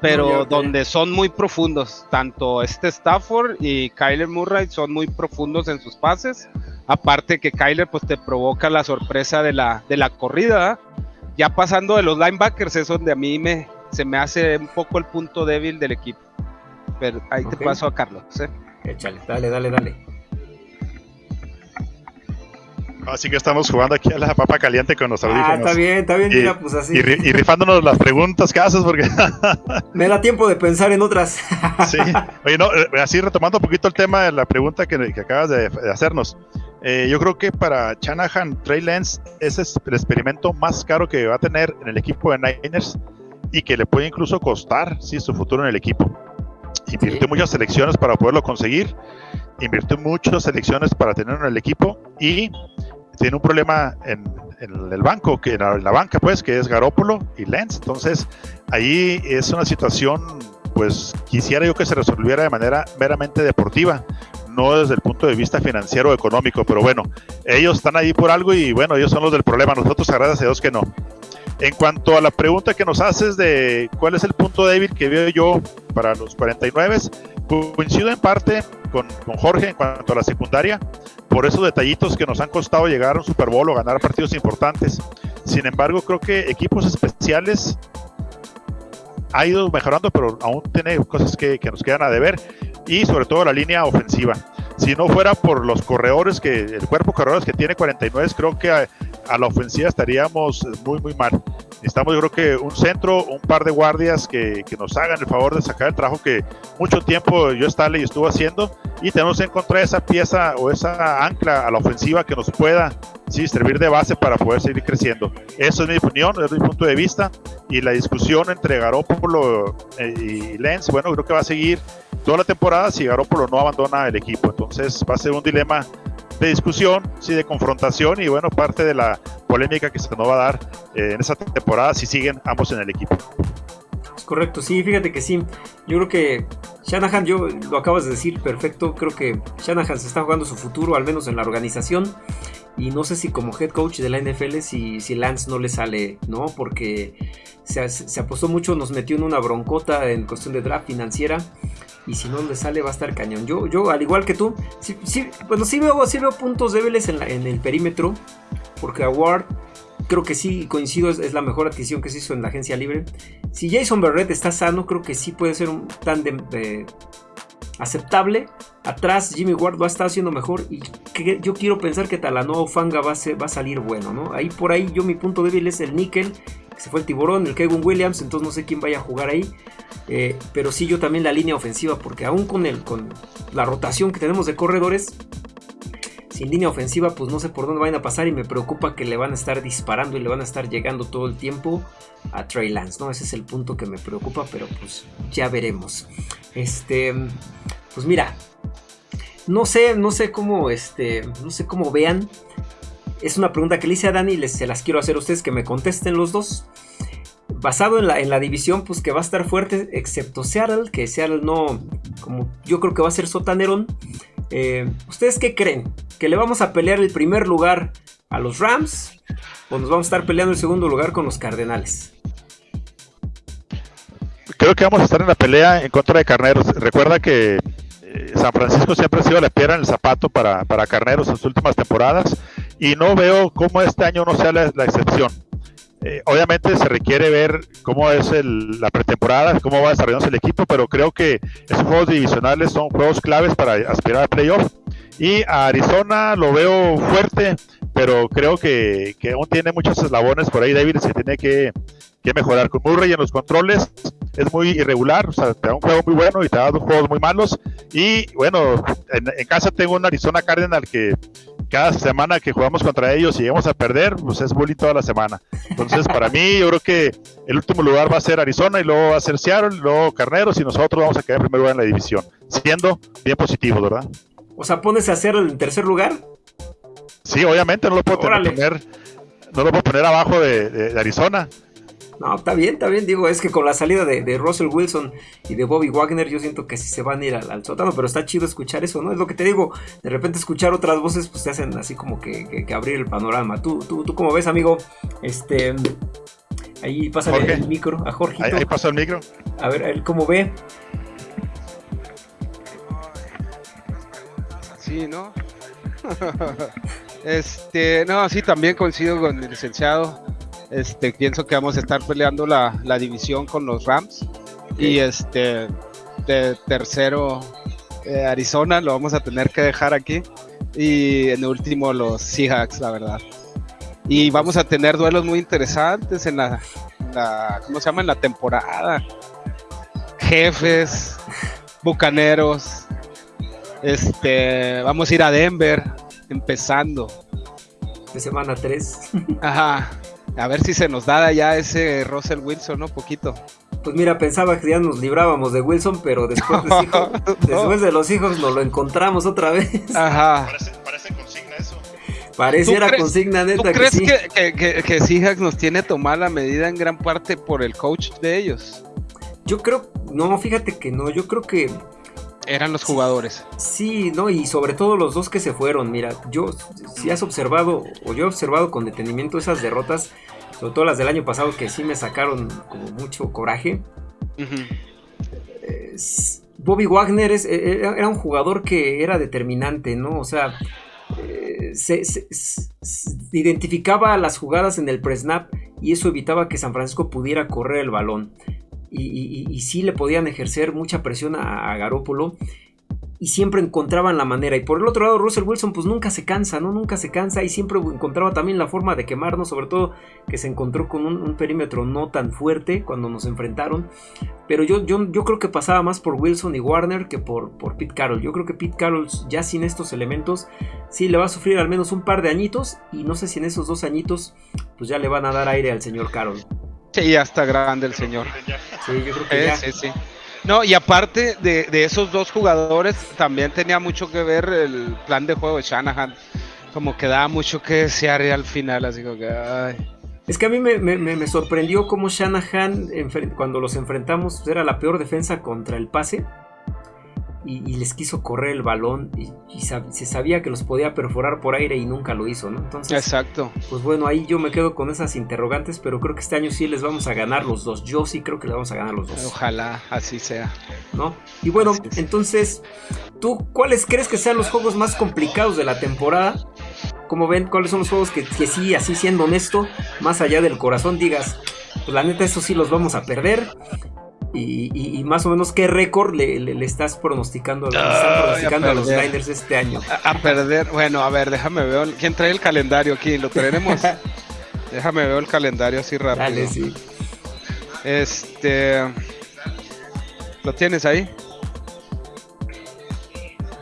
Pero donde son muy profundos, tanto este Stafford y Kyler Murray son muy profundos en sus pases. Aparte que Kyler pues te provoca la sorpresa de la, de la corrida. Ya pasando de los linebackers es donde a mí me, se me hace un poco el punto débil del equipo. Pero ahí te paso a Carlos. ¿eh? Échale, dale, dale, dale. Así que estamos jugando aquí a la papa caliente con los audífonos. Ah, está bien, está bien, mira, pues así. Y, rifándonos las preguntas que haces, porque. (laughs) Me da tiempo de pensar en otras. (laughs) sí. Oye, no, eh, así retomando un poquito el tema de la pregunta que, acabas de, hacernos. Eh, yo creo que para Shanahan, Trey Lance ese es el experimento más caro que va a tener en el equipo de Niners y que le puede incluso costar sí, su futuro en el equipo. Invirtió muchas selecciones para poderlo conseguir, invirtió muchas selecciones para tenerlo en el equipo y tiene un problema en, el banco, que en la, banca, pues, que es Garópolo y Lens. Entonces, ahí es una situación, pues, quisiera yo que se resolviera de manera meramente deportiva, no desde el punto de vista financiero o económico, pero bueno, ellos están ahí por algo y bueno, ellos son los del problema, nosotros, gracias a Dios que no. En cuanto a la pregunta que nos haces de cuál es el punto débil que veo yo para los 49, coincido en parte con, con Jorge en cuanto a la secundaria por esos detallitos que nos han costado llegar a un Super Bowl o ganar partidos importantes. Sin embargo, creo que equipos especiales ha ido mejorando, pero aún tiene cosas que, nos quedan a deber y sobre todo la línea ofensiva. Si no fuera por los corredores, que el cuerpo de corredores que tiene 49, creo que a, la ofensiva estaríamos muy, muy mal. Necesitamos, yo creo que un centro, un par de guardias que, que nos hagan el favor de sacar el trabajo que mucho tiempo yo y estuvo haciendo y tenemos que encontrar esa pieza o esa ancla a la ofensiva que nos pueda sí, servir de base para poder seguir creciendo. Eso es mi opinión, es mi punto de vista y la discusión entre Garópolo eh, y Lens, bueno, creo que va a seguir toda la temporada si Garópolo no abandona el equipo. Entonces va a ser un dilema de discusión, sí, de confrontación y bueno, parte de la polémica que se nos va a dar eh, en esa temporada si siguen ambos en el equipo. Es correcto, sí, fíjate que sí. Yo creo que Shanahan, yo lo acabas de decir perfecto, creo que Shanahan se está jugando su futuro, al menos en la organización. Y no sé si como head coach de la NFL, si, si Lance no le sale, ¿no? Porque se, se, apostó mucho, nos metió en una broncota en cuestión de draft financiera y si no le sale va a estar cañón. Yo, yo al igual que tú, sí, bueno, sí veo, sí veo puntos débiles en, en el perímetro, porque Award creo que sí coincido, es, la mejor adquisición que se hizo en la agencia libre. Si Jason Barrett está sano, creo que sí puede ser un tándem eh, aceptable. Atrás Jimmy Ward va a estar haciendo mejor y yo quiero pensar que Talanoa Fanga va a, va a salir bueno, ¿no? Ahí por ahí yo mi punto débil es el níquel, se fue el tiburón, el Kevin Williams, entonces no sé quién vaya a jugar ahí. Eh, pero sí yo también la línea ofensiva, porque aún con, el, con la rotación que tenemos de corredores, sin línea ofensiva, pues no sé por dónde van a pasar y me preocupa que le van a estar disparando y le van a estar llegando todo el tiempo a Trey Lance, ¿no? Ese es el punto que me preocupa, pero pues ya veremos. Este, pues mira, no sé, no sé cómo, este, no sé cómo vean. Es una pregunta que le hice a Dani y les, se las quiero hacer a ustedes que me contesten los dos basado en la, en la división, pues que va a estar fuerte, excepto Seattle, que Seattle no, como yo creo que va a ser sotanerón. Eh, ¿Ustedes qué creen? ¿Que le vamos a pelear el primer lugar a los Rams? ¿O nos vamos a estar peleando el segundo lugar con los Cardenales? Creo que vamos a estar en la pelea en contra de Carneros. Recuerda que eh, San Francisco siempre ha sido la piedra en el zapato para, Carneros en sus últimas temporadas y no veo cómo este año no sea la excepción. Eh, obviamente se requiere ver cómo es la pretemporada, cómo va desarrollándose el equipo, pero creo que esos juegos divisionales son juegos claves para aspirar a playoff. Y a Arizona lo veo fuerte, pero creo que, aún tiene muchos eslabones por ahí, David, se tiene que, mejorar. Con Murray en los controles es muy irregular, o sea, te da un juego muy bueno y te da dos juegos muy malos. Y bueno, en, casa tengo un Arizona Cardinal que cada semana que jugamos contra ellos y llegamos a perder, pues es bullying toda la semana. Entonces, para mí, yo creo que el último lugar va a ser Arizona y luego va a ser Seattle, y luego Carneros y nosotros vamos a quedar en primer lugar en la división, siendo bien positivo, ¿verdad? O sea, pones a hacer el tercer lugar. Sí, obviamente no lo puedo poner, no lo puedo poner abajo de Arizona. No, está bien, está bien. Digo, es que con la salida de, Russell Wilson y de Bobby Wagner, yo siento que sí se van a ir al, sótano, pero está chido escuchar eso, ¿no? Es lo que te digo. De repente escuchar otras voces, pues te hacen así como que, abrir el panorama. Tú, tú, tú, como ves, amigo, este. Ahí pasa el micro a Jorge. Ahí, pasa el micro. A ver, él cómo ve. Sí, ¿no? (laughs) este, no, sí, también coincido con el licenciado. Este, pienso que vamos a estar peleando la, división con los Rams. Y este, de tercero, eh, Arizona, lo vamos a tener que dejar aquí. Y en último, los Seahawks, la verdad. Y vamos a tener duelos muy interesantes en la, ¿cómo se llama? En la temporada. Jefes, Bucaneros. Este, vamos a ir a Denver, empezando. De semana 3. Ajá. A ver si se nos da ya ese Russell Wilson, ¿no? Poquito. Pues mira, pensaba que ya nos librábamos de Wilson, pero después de, (laughs) después de los hijos nos lo encontramos otra vez. Ajá. Parece, consigna eso. Pareciera consigna neta. ¿Tú crees que, que, que, Seahawks nos tiene tomada la medida en gran parte por el coach de ellos? Yo creo, no, fíjate que no, yo creo que eran los jugadores. Sí, no, y sobre todo los dos que se fueron. Mira, yo, si has observado, o yo he observado con detenimiento esas derrotas, sobre todo las del año pasado, que sí me sacaron como mucho coraje. Bobby Wagner es, e, e, era un jugador que era determinante, ¿no? O sea, eh, se, identificaba las jugadas en el pre-snap y eso evitaba que San Francisco pudiera correr el balón y, y, sí le podían ejercer mucha presión a, a Garópolo y siempre encontraban la manera. Y por el otro lado, Russell Wilson pues nunca se cansa, ¿no? Nunca se cansa y siempre encontraba también la forma de quemarnos, sobre todo que se encontró con un, perímetro no tan fuerte cuando nos enfrentaron. Pero yo, yo, yo, creo que pasaba más por Wilson y Warner que por, por Pete Carroll. Yo creo que Pete Carroll ya sin estos elementos sí le va a sufrir al menos un par de añitos y no sé si en esos dos añitos pues ya le van a dar aire al señor Carroll. Sí, ya está grande el señor. Sí, yo creo que ya. Sí, sí. No, y aparte de, esos dos jugadores, también tenía mucho que ver el plan de juego de Shanahan. Como que daba mucho que desear al final, así como que. Es que a mí me, sorprendió cómo Shanahan, cuando los enfrentamos, era la peor defensa contra el pase y, les quiso correr el balón y, se sabía que los podía perforar por aire y nunca lo hizo, ¿no? Entonces, Exacto. Pues bueno, ahí yo me quedo con esas interrogantes, pero creo que este año sí les vamos a ganar los dos. Yo sí creo que les vamos a ganar los dos. Ojalá así sea. ¿No? Y bueno, entonces, ¿tú cuáles crees que sean los juegos más complicados de la temporada? ¿Cómo ven? ¿Cuáles son los juegos que, que sí, así siendo honesto, más allá del corazón, digas, pues la neta, eso sí los vamos a perder? Y, más o menos qué récord le, estás pronosticando, a los Niners este año. A, perder, bueno, a ver, déjame ver. ¿Quién trae el calendario aquí? ¿Lo tenemos? (laughs) déjame ver el calendario así rápido. Dale, sí. Este. ¿Lo tienes ahí?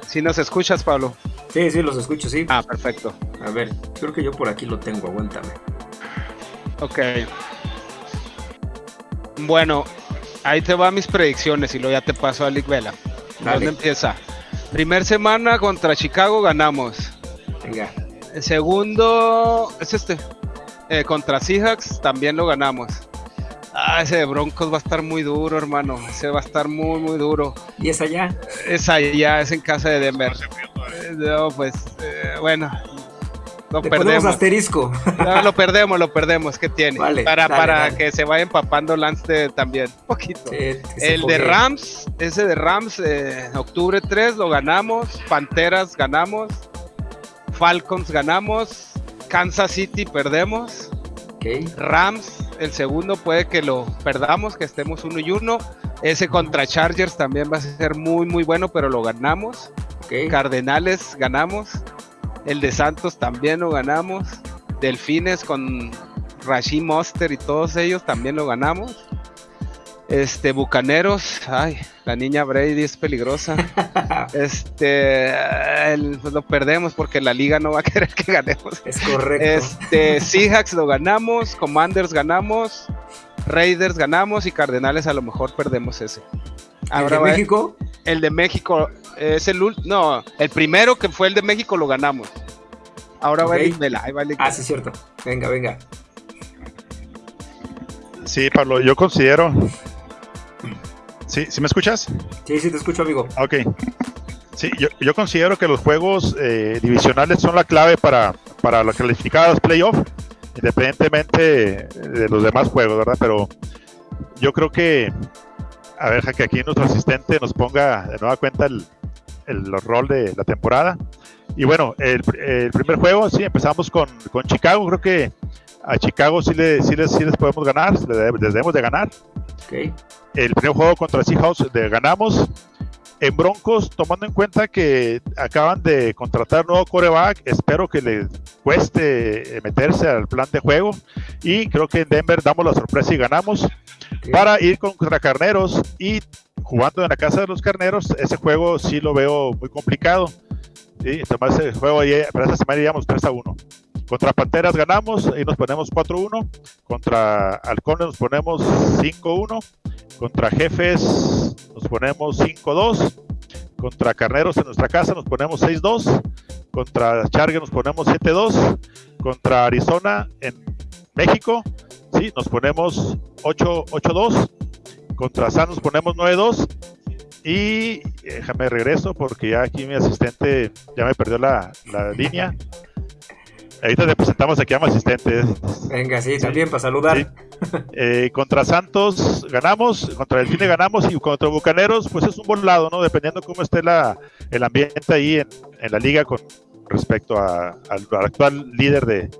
Si nos escuchas, Pablo. Sí, sí, los escucho, sí. Ah, perfecto. A ver, creo que yo por aquí lo tengo, aguántame. Ok. Bueno, ahí te van mis predicciones y luego ya te paso a Lick Vela. ¿Dónde empieza? Primer semana contra Chicago ganamos. Venga. El segundo es este. Eh, contra Seahawks también lo ganamos. Ah, ese de Broncos va a estar muy duro, hermano. Ese va a estar muy, muy duro. ¿Y es allá? Es allá, es en casa de Denver. No, pues, eh, bueno, lo perdemos. asterisco. No, lo perdemos, lo perdemos. ¿Qué tiene? para para que se vaya empapando Lance también. Un poquito. el de Rams, ese de Rams, eh, octubre 3 lo ganamos. Panteras ganamos. Falcons ganamos. Kansas City perdemos. Rams, el segundo puede que lo perdamos, que estemos uno y uno. Ese contra Chargers también va a ser muy, muy bueno, pero lo ganamos. Cardenales ganamos. El de Santos también lo ganamos. Delfines con Rashid Monster y todos ellos también lo ganamos. Este, Bucaneros, ay, la niña Brady es peligrosa. (laughs) este, pues lo perdemos porque la liga no va a (laughs) querer que ganemos. Es correcto. Este, Seahawks lo ganamos, Commanders ganamos, Raiders ganamos y Cardenales a lo mejor perdemos ese. ¿El de México? El de México es el no, el primero que fue el de México lo ganamos. Ahora va el Vela, ahí va el Ah, sí, es cierto. Venga, venga. Sí, Pablo, yo considero ¿Sí, ¿Sí me escuchas? Sí, sí, te escucho, amigo. Ok. Sí, yo, considero que los juegos eh, divisionales son la clave para, para la calificada los playoffs, independientemente de los demás juegos, ¿verdad? Pero yo creo que, a ver, que aquí nuestro asistente nos ponga de nueva cuenta el, el, rol de la temporada. Y bueno, el, primer juego, sí, empezamos con, con, Chicago. Creo que a Chicago sí, le, sí, les, sí les podemos ganar, les debemos de ganar. Okay el primer juego contra Seahawks de ganamos. En Broncos, tomando en cuenta que acaban de contratar nuevo coreback, espero que les cueste eh, meterse al plan de juego. Y creo que en Denver damos la sorpresa y ganamos. Para ir contra Carneros y jugando en la casa de los Carneros, ese juego sí lo veo muy complicado. ¿sí? ese juego, para esa semana iríamos 3 a 1. Contra Panteras ganamos y nos ponemos 4-1. Contra Halcones nos ponemos 5-1. Contra Jefes nos ponemos 5-2. Contra Carneros en nuestra casa nos ponemos 6-2. Contra Chargue nos ponemos 7-2. Contra Arizona en México, sí, nos ponemos 8-2. Contra San nos ponemos 9-2. Y déjame regreso porque ya aquí mi asistente ya me perdió la, la línea. Ahorita te presentamos aquí a mi asistente. Venga, sí, también para saludar. Eh, contra Santos ganamos, contra el Cine ganamos y contra Bucaneros, pues es un buen lado, ¿no? Dependiendo cómo esté la, el ambiente ahí en, en la liga con respecto a, al, actual líder de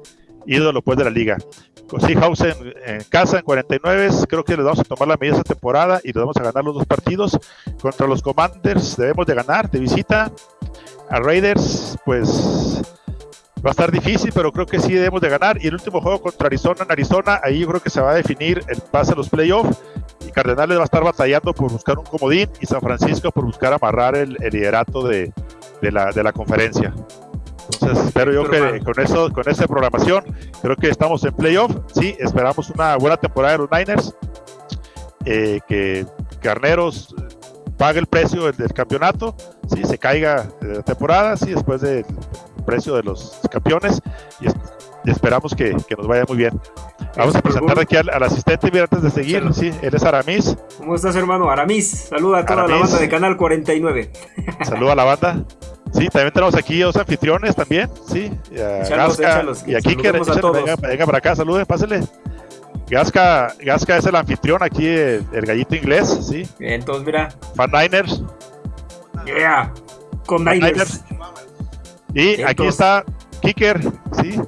ídolo pues de la liga. Con Seahawks en, casa en 49, creo que les vamos a tomar la medida esta temporada y les vamos a ganar los dos partidos. Contra los Commanders debemos de ganar de visita. A Raiders, pues Va a estar difícil, pero creo que sí debemos de ganar. Y el último juego contra Arizona en Arizona, ahí yo creo que se va a definir el pase a los playoffs. Y Cardenales va a estar batallando por buscar un comodín y San Francisco por buscar amarrar el, liderato de, la, de la conferencia. Entonces espero yo que con eso, con esa programación, creo que estamos en playoff. Sí, esperamos una buena temporada de los Niners. Eh, que Carneros pague el precio del, campeonato, sí, se caiga de la temporada, sí, después del precio de los campeones y, esperamos que, nos vaya muy bien. Vamos a presentar aquí al, asistente, mira, antes de seguir, sí, él es Aramis. ¿Cómo estás, hermano? Aramis, saluda a toda la banda de Canal 49. Saluda a la banda. Sí, también tenemos aquí dos anfitriones también, sí. Y a y aquí que venga, venga para acá, saluden, pásenle. Gasca, Gasca es el anfitrión aquí, el, gallito inglés, sí. entonces mira. Fan Niners. Yeah, con Niners. Y aquí está Kicker, sí.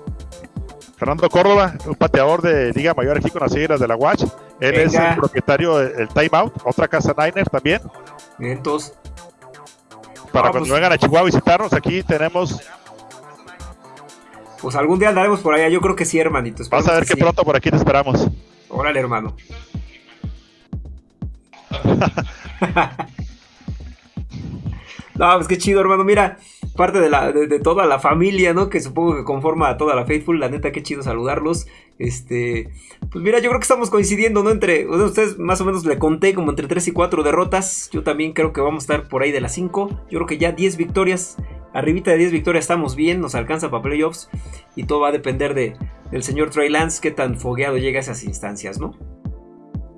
Fernando Córdoba, un pateador de Liga Mayor aquí con las siglas de la Watch. Él es el propietario del Timeout, otra casa Niner también. Entonces. Para cuando vengan a Chihuahua a visitarnos, aquí tenemos. Pues algún día andaremos por allá, yo creo que sí, hermanito. Vas a ver que, pronto por aquí te esperamos. Órale, hermano. (laughs) no, pues qué chido, hermano. Mira, parte de, toda la familia, ¿no? Que supongo que conforma a toda la Faithful. La neta, qué chido saludarlos. Este, pues mira, yo creo que estamos coincidiendo, ¿no? Entre, ustedes más o menos le conté como entre 3 y 4 derrotas. Yo también creo que vamos a estar por ahí de las 5. Yo creo que ya 10 victorias. Arribita de 10 victorias estamos bien, nos alcanza para playoffs. Y todo va a depender de, del señor Trey Lance, qué tan fogueado llega a esas instancias, ¿no?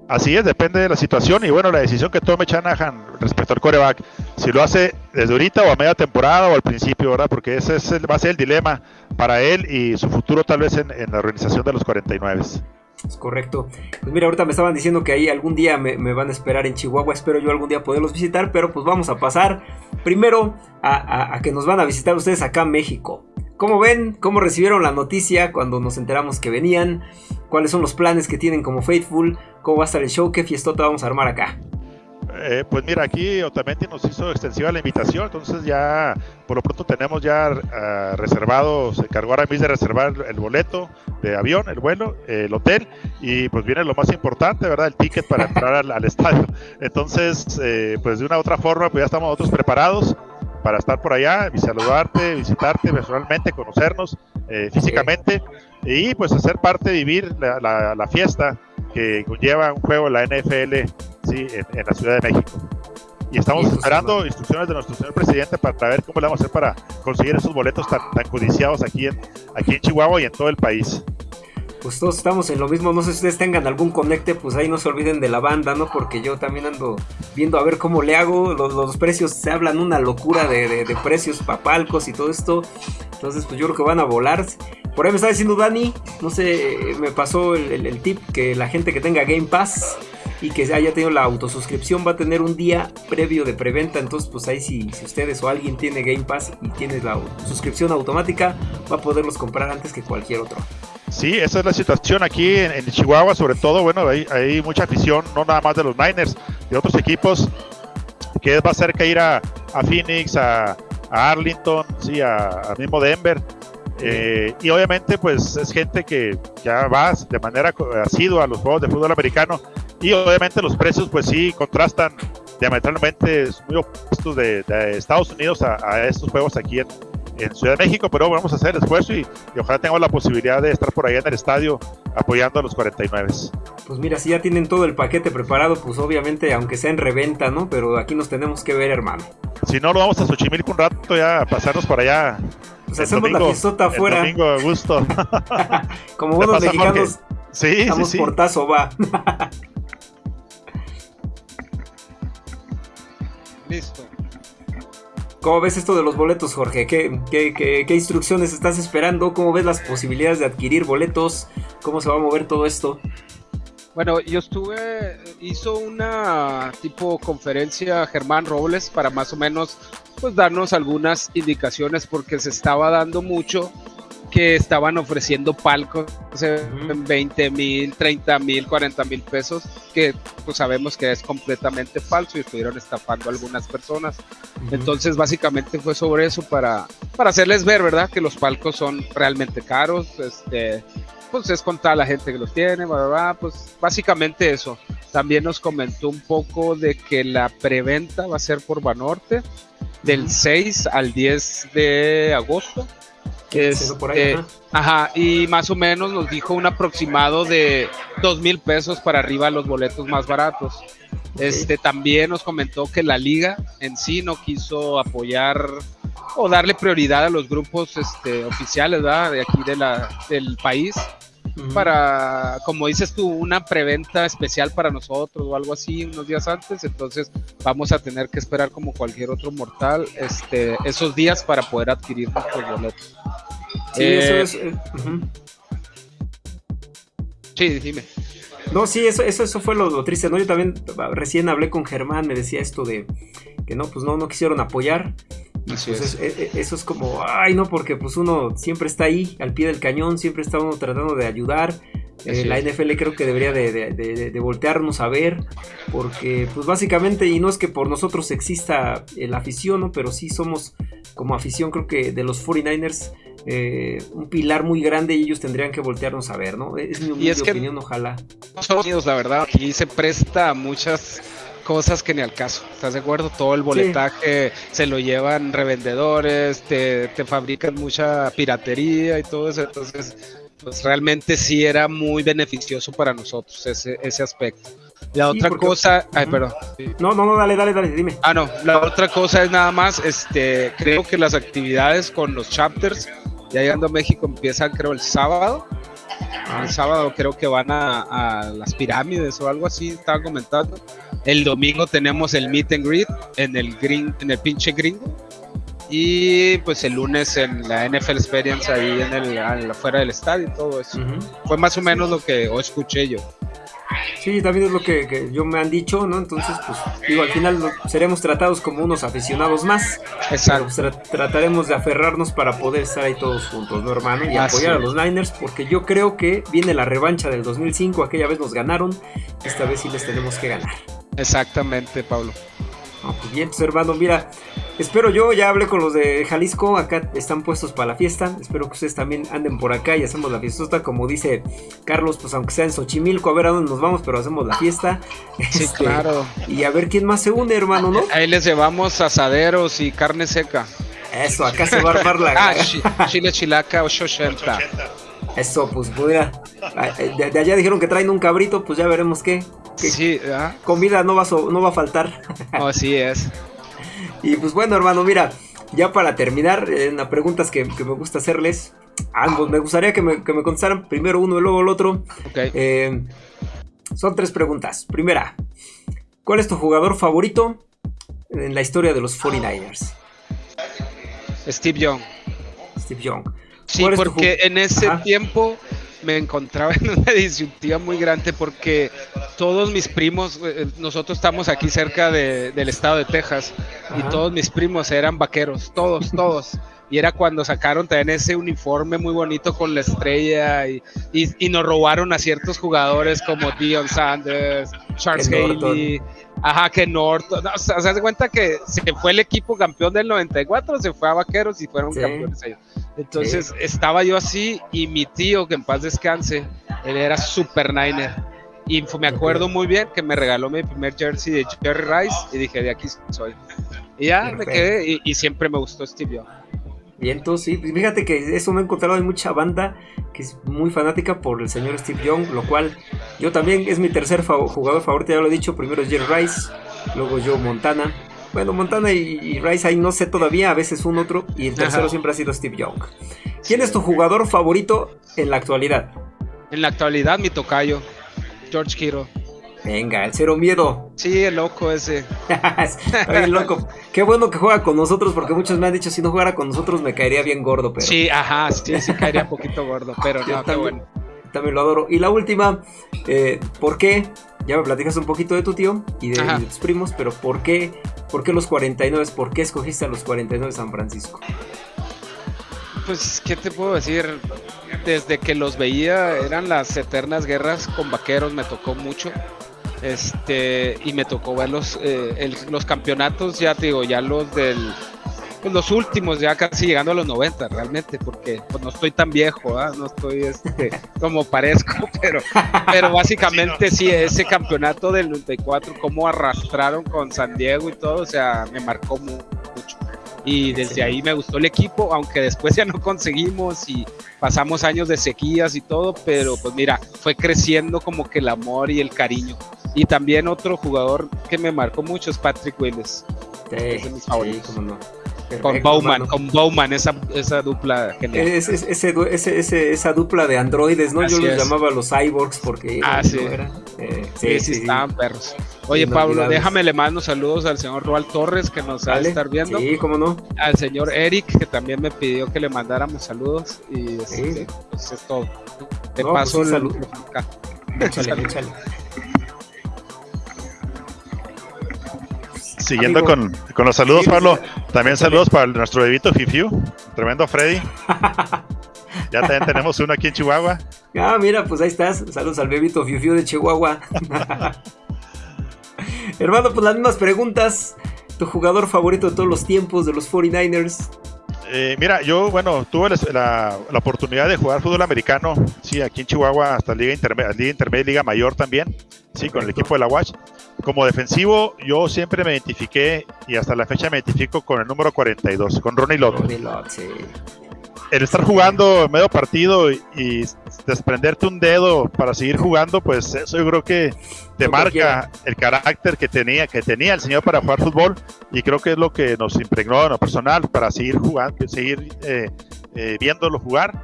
Así es, depende de la situación y bueno, la decisión que tome Shanahan respecto al coreback, si lo hace desde ahorita o a media temporada o al principio, ¿verdad? Porque ese es el, va a ser el dilema para él y su futuro tal vez en, la organización de los 49. Es correcto. Pues mira, ahorita me estaban diciendo que ahí algún día me, van a esperar en Chihuahua. Espero yo algún día poderlos visitar. Pero pues vamos a pasar primero a, a que nos van a visitar ustedes acá en México. ¿Cómo ven? ¿Cómo recibieron la noticia cuando nos enteramos que venían? ¿Cuáles son los planes que tienen como Faithful? ¿Cómo va a estar el show? ¿Qué fiestota vamos a armar acá? Eh, pues mira, aquí Otamendi nos hizo extensiva la invitación, entonces ya por lo pronto tenemos ya uh, reservado, se encargó ahora mismo de reservar el boleto de avión, el vuelo, el hotel y pues viene lo más importante, ¿verdad? El ticket para entrar al, al, (laughs) estadio. Entonces, eh, pues de una u otra forma, pues ya estamos nosotros preparados para estar por allá, y saludarte, visitarte personalmente, conocernos eh, físicamente y pues hacer parte, vivir la, la, la fiesta que conlleva un juego en la NFL sí, en, en la Ciudad de México. Y estamos esperando instrucciones de nuestro señor presidente para ver cómo le vamos a hacer para conseguir esos boletos tan, tan codiciados aquí en, aquí en Chihuahua y en todo el país pues todos estamos en lo mismo. No sé si ustedes tengan algún conecte, pues ahí no se olviden de la banda, ¿no? Porque yo también ando viendo a ver cómo le hago. Los, los precios se hablan una locura de, de, de precios, papalcos y todo esto. Entonces, pues yo creo que van a volar. Por ahí me está diciendo Dani, no sé, me pasó el, el, el tip que la gente que tenga Game Pass y que haya tenido la autosuscripción va a tener un día previo de preventa. Entonces, pues ahí si, si, ustedes o alguien tiene Game Pass y tiene la suscripción automática, va a poderlos comprar antes que cualquier otro. Sí, esa es la situación aquí en, en Chihuahua, sobre todo, bueno, hay, hay, mucha afición, no nada más de los Niners, de otros equipos, que va a ser que ir a, a Phoenix, a, a, Arlington, sí, a, a mismo Denver. Eh, y obviamente, pues es gente que ya va de manera asidua a los juegos de fútbol americano. Y obviamente los precios, pues sí, contrastan diametralmente muy opuestos de, de Estados Unidos a, a, estos juegos aquí en, en Ciudad de México, pero vamos a hacer el esfuerzo y, y, ojalá tengamos la posibilidad de estar por allá en el estadio apoyando a los 49. Pues mira, si ya tienen todo el paquete preparado, pues obviamente, aunque sea en reventa, ¿no? Pero aquí nos tenemos que ver, hermano. Si no, lo vamos a Xochimilco un rato ya, a pasarnos por allá. Pues hacemos domingo, la fiestota afuera. domingo a gusto. (laughs) Como buenos (laughs) mexicanos, sí, estamos sí, sí. portazo, va. (laughs) Listo. ¿Cómo ves esto de los boletos, Jorge? ¿Qué, qué, qué, qué instrucciones estás esperando? ¿Cómo ves las posibilidades de adquirir boletos? ¿Cómo se va a mover todo esto? Bueno, yo estuve, hizo una tipo conferencia Germán Robles para más o menos pues darnos algunas indicaciones porque se estaba dando mucho que estaban ofreciendo palcos en 20 mil, 30 mil, 40 mil pesos, que pues sabemos que es completamente falso y estuvieron estafando a algunas personas. Uh -huh. Entonces básicamente fue sobre eso para, para hacerles ver, ¿verdad? Que los palcos son realmente caros, este, pues es contra la gente que los tiene, bla, bla, bla, pues básicamente eso. También nos comentó un poco de que la preventa va a ser por Banorte del 6 al 10 de agosto. Es, eh, ajá, y más o menos nos dijo un aproximado de dos mil pesos para arriba los boletos más baratos. Okay. Este también nos comentó que la liga en sí no quiso apoyar o darle prioridad a los grupos este, oficiales ¿verdad? de aquí de la, del país uh -huh. para, como dices tú, una preventa especial para nosotros o algo así unos días antes. Entonces vamos a tener que esperar como cualquier otro mortal este, esos días para poder adquirir nuestros boletos. Sí, eh, eso es. Eh, uh -huh. Sí, dime. No, sí, eso, eso, eso fue lo, lo, triste, ¿no? Yo también recién hablé con Germán, me decía esto de que no, pues no, no quisieron apoyar. Y pues es. Es, eso es como, ay, no, porque pues uno siempre está ahí, al pie del cañón, siempre está uno tratando de ayudar. Eh, la NFL creo que debería de, de, de, de, voltearnos a ver, porque pues básicamente, y no es que por nosotros exista la afición, ¿no? pero sí somos como afición creo que de los 49ers eh, un pilar muy grande y ellos tendrían que voltearnos a ver, ¿no? Es mi humilde es opinión, ojalá. Estados Unidos, la verdad, aquí se presta a muchas cosas que ni al caso, ¿estás de acuerdo? Todo el boletaje sí. se lo llevan revendedores, te, te fabrican mucha piratería y todo eso, entonces pues realmente sí era muy beneficioso para nosotros ese, ese aspecto. La sí, otra porque... cosa, ay, perdón. No, no, no, dale, dale, dale, dime. Ah, no, la otra cosa es nada más, este, creo que las actividades con los chapters, ya llegando a México, empiezan creo el sábado. Ah. El sábado creo que van a, a, las pirámides o algo así, estaba comentando. El domingo tenemos el meet and greet en el green, en el pinche gringo. Y pues el lunes en la NFL Experience ahí en el, afuera del estadio y todo eso. Uh -huh. Fue más o menos lo que o escuché yo. Sí, también es lo que, que, yo me han dicho, ¿no? Entonces, pues, digo, al final seremos tratados como unos aficionados más. Exacto. Pues, tra trataremos de aferrarnos para poder estar ahí todos juntos, ¿no, hermano? Y Así apoyar a los Niners, porque yo creo que viene la revancha del 2005. Aquella vez nos ganaron, esta vez sí les tenemos que ganar. Exactamente, Pablo. Pues bien, pues, hermano, mira, espero yo, ya hablé con los de Jalisco, acá están puestos para la fiesta, espero que ustedes también anden por acá y hacemos la fiesta, como dice Carlos, pues aunque sea en Xochimilco, a ver a dónde nos vamos, pero hacemos la fiesta. (laughs) Sí, este, claro. Y a ver quién más se une, hermano, ¿no? Ahí les llevamos asaderos y carne seca. Eso, acá se va a armar la... (laughs) ah, (laughs) chile chilaca 880. Eso, pues mira, de, allá dijeron que traen un cabrito, pues ya veremos qué. sí, comida no va, no va a faltar. Así es. (laughs) Y pues bueno, hermano, mira, ya para terminar, en las preguntas que, me gusta hacerles, ambos, me gustaría que me, que me contestaran primero uno y luego el otro. Eh, son tres preguntas. Primera, ¿cuál es tu jugador favorito en la historia de los 49ers? Steve Young. Steve Young. Sí, porque en ese tiempo me encontraba (laughs) en una disyuntiva muy grande porque todos mis primos, eh, nosotros estamos aquí cerca del estado de Texas y todos mis primos eran vaqueros, todos, todos. Y era cuando sacaron también ese uniforme muy bonito con la estrella y, y, nos robaron a ciertos jugadores como Dion Sanders, Charles Haley, ajá, que Norton. o sea, se hace cuenta que se fue el equipo campeón del 94, se fue a Vaqueros y fueron campeones ellos. Entonces estaba yo así y mi tío, que en paz descanse, él era super Niner. Y me acuerdo muy bien que me regaló mi primer jersey de Jerry Rice y dije, de aquí soy. Y ya me quedé y, siempre me gustó Steve Young. Y entonces, sí, fíjate que eso me he encontrado en mucha banda que es muy fanática por el señor Steve Young, lo cual yo también es mi tercer jugador favorito, ya lo he dicho, primero es Jerry Rice, luego Joe Montana, bueno, Montana y, Rice ahí no sé todavía, a veces un otro. Y el tercero siempre ha sido Steve Young. ¿Quién es tu jugador favorito en la actualidad? En la actualidad, mi tocayo, George Kittle. Venga, el cero miedo. Sí, el loco ese. (laughs) el loco. Qué bueno que juega con nosotros, porque muchos me han dicho, si no jugara con nosotros me caería bien gordo, pero... Sí, ajá, sí, sí caería un poquito gordo, pero (laughs) no, también, qué bueno. También lo adoro. Y la última, eh, ¿por qué? Ya me platicas un poquito de tu tío y de, de tus primos, pero ¿por qué ¿Por qué los 49? ¿Por qué escogiste a los 49 de San Francisco? Pues, ¿qué te puedo decir? Desde que los veía, eran las eternas guerras con vaqueros, me tocó mucho. Este, y me tocó ver los, eh, los campeonatos, ya te digo, ya los del pues los últimos, ya casi llegando a los 90 realmente, porque pues, no estoy tan viejo, ¿ah? no estoy este, (laughs) como parezco, (laughs) pero, pero básicamente sí, ese campeonato del 94, cómo arrastraron con San Diego y todo, o sea, me marcó mucho. Y desde ahí me gustó el equipo, aunque después ya no conseguimos y pasamos años de sequías y todo, pero pues mira, fue creciendo como que el amor y el cariño. Y también otro jugador que me marcó mucho es Patrick Willis. Sí, es de mis favoritos. no con Bowman, con Bowman, esa, esa dupla genial. ese, ese, esa dupla de androides, ¿no? Yo los llamaba los cyborgs porque ah, sí. Eh, sí, sí, estaban perros. Oye, Pablo, déjame le mando saludos al señor Roal Torres que nos va a estar viendo. Sí, cómo no. Al señor Eric que también me pidió que le mandáramos saludos. Y este, pues es todo. Te pues paso el saludo. Échale, échale. Siguiendo con, los saludos, Pablo, también saludos para nuestro bebito Fifiu, tremendo Freddy. ya también tenemos uno aquí en Chihuahua. (laughs) Ah, mira, pues ahí estás. Saludos al bebito Fifiu de Chihuahua. (laughs) Hermano, pues las mismas preguntas. ¿Tu jugador favorito de todos los tiempos de los 49ers? Eh, mira, yo, bueno, tuve la, oportunidad de jugar fútbol americano, sí, aquí en Chihuahua, hasta Liga Intermedia, Liga Intermedia, Liga Mayor también, sí, con el equipo de la Watch. Como defensivo, yo siempre me identifiqué y hasta la fecha me identifico con el número 42, con Ronnie Lott. Ronnie Lott, sí. El estar jugando medio partido y, desprenderte un dedo para seguir jugando, pues eso yo creo que te marca el carácter que tenía, que tenía el señor para jugar fútbol y creo que es lo que nos impregnó en lo personal para seguir jugando, seguir eh, eh, viéndolo jugar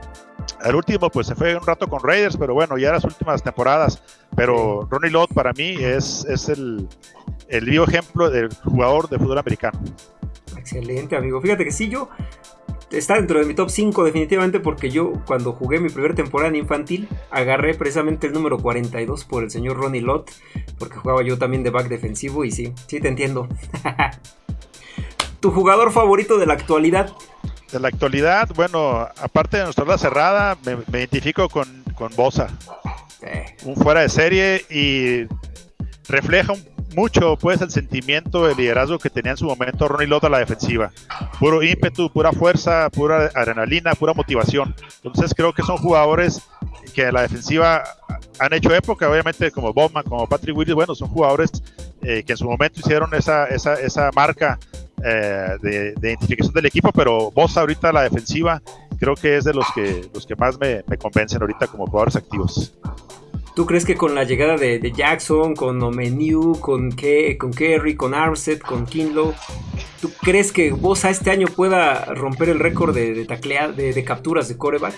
al último, pues se fue un rato con Raiders, pero bueno, ya las últimas temporadas. Pero Ronnie Lott para mí es, es el, el vivo ejemplo del jugador de fútbol americano. Excelente, amigo. Fíjate que sí, yo está dentro de mi top 5 definitivamente porque yo cuando jugué mi primera temporada en infantil agarré precisamente el número 42 por el señor Ronnie Lott porque jugaba yo también de back defensivo y sí, sí te entiendo. (laughs) ¿Tu jugador favorito de la actualidad? de la actualidad, bueno, aparte de nuestra hora cerrada, me, identifico con, con Bosa. Un fuera de serie y refleja mucho pues el sentimiento de liderazgo que tenía en su momento Ronnie Lott a la defensiva. Puro ímpetu, pura fuerza, pura adrenalina, pura motivación. Entonces creo que son jugadores que a la defensiva han hecho época, obviamente como Bowman, como Patrick Willis, bueno, son jugadores eh, que en su momento hicieron esa, esa, esa marca eh, de, identificación del equipo, pero vos ahorita la defensiva creo que es de los que, los que más me, me convencen ahorita como jugadores activos. ¿Tú crees que con la llegada de, Jackson, con Omeniu, con, con Kerry, con Armstead, con Kinlow, ¿tú crees que Bosa este año pueda romper el récord de, de, de, capturas de coreback?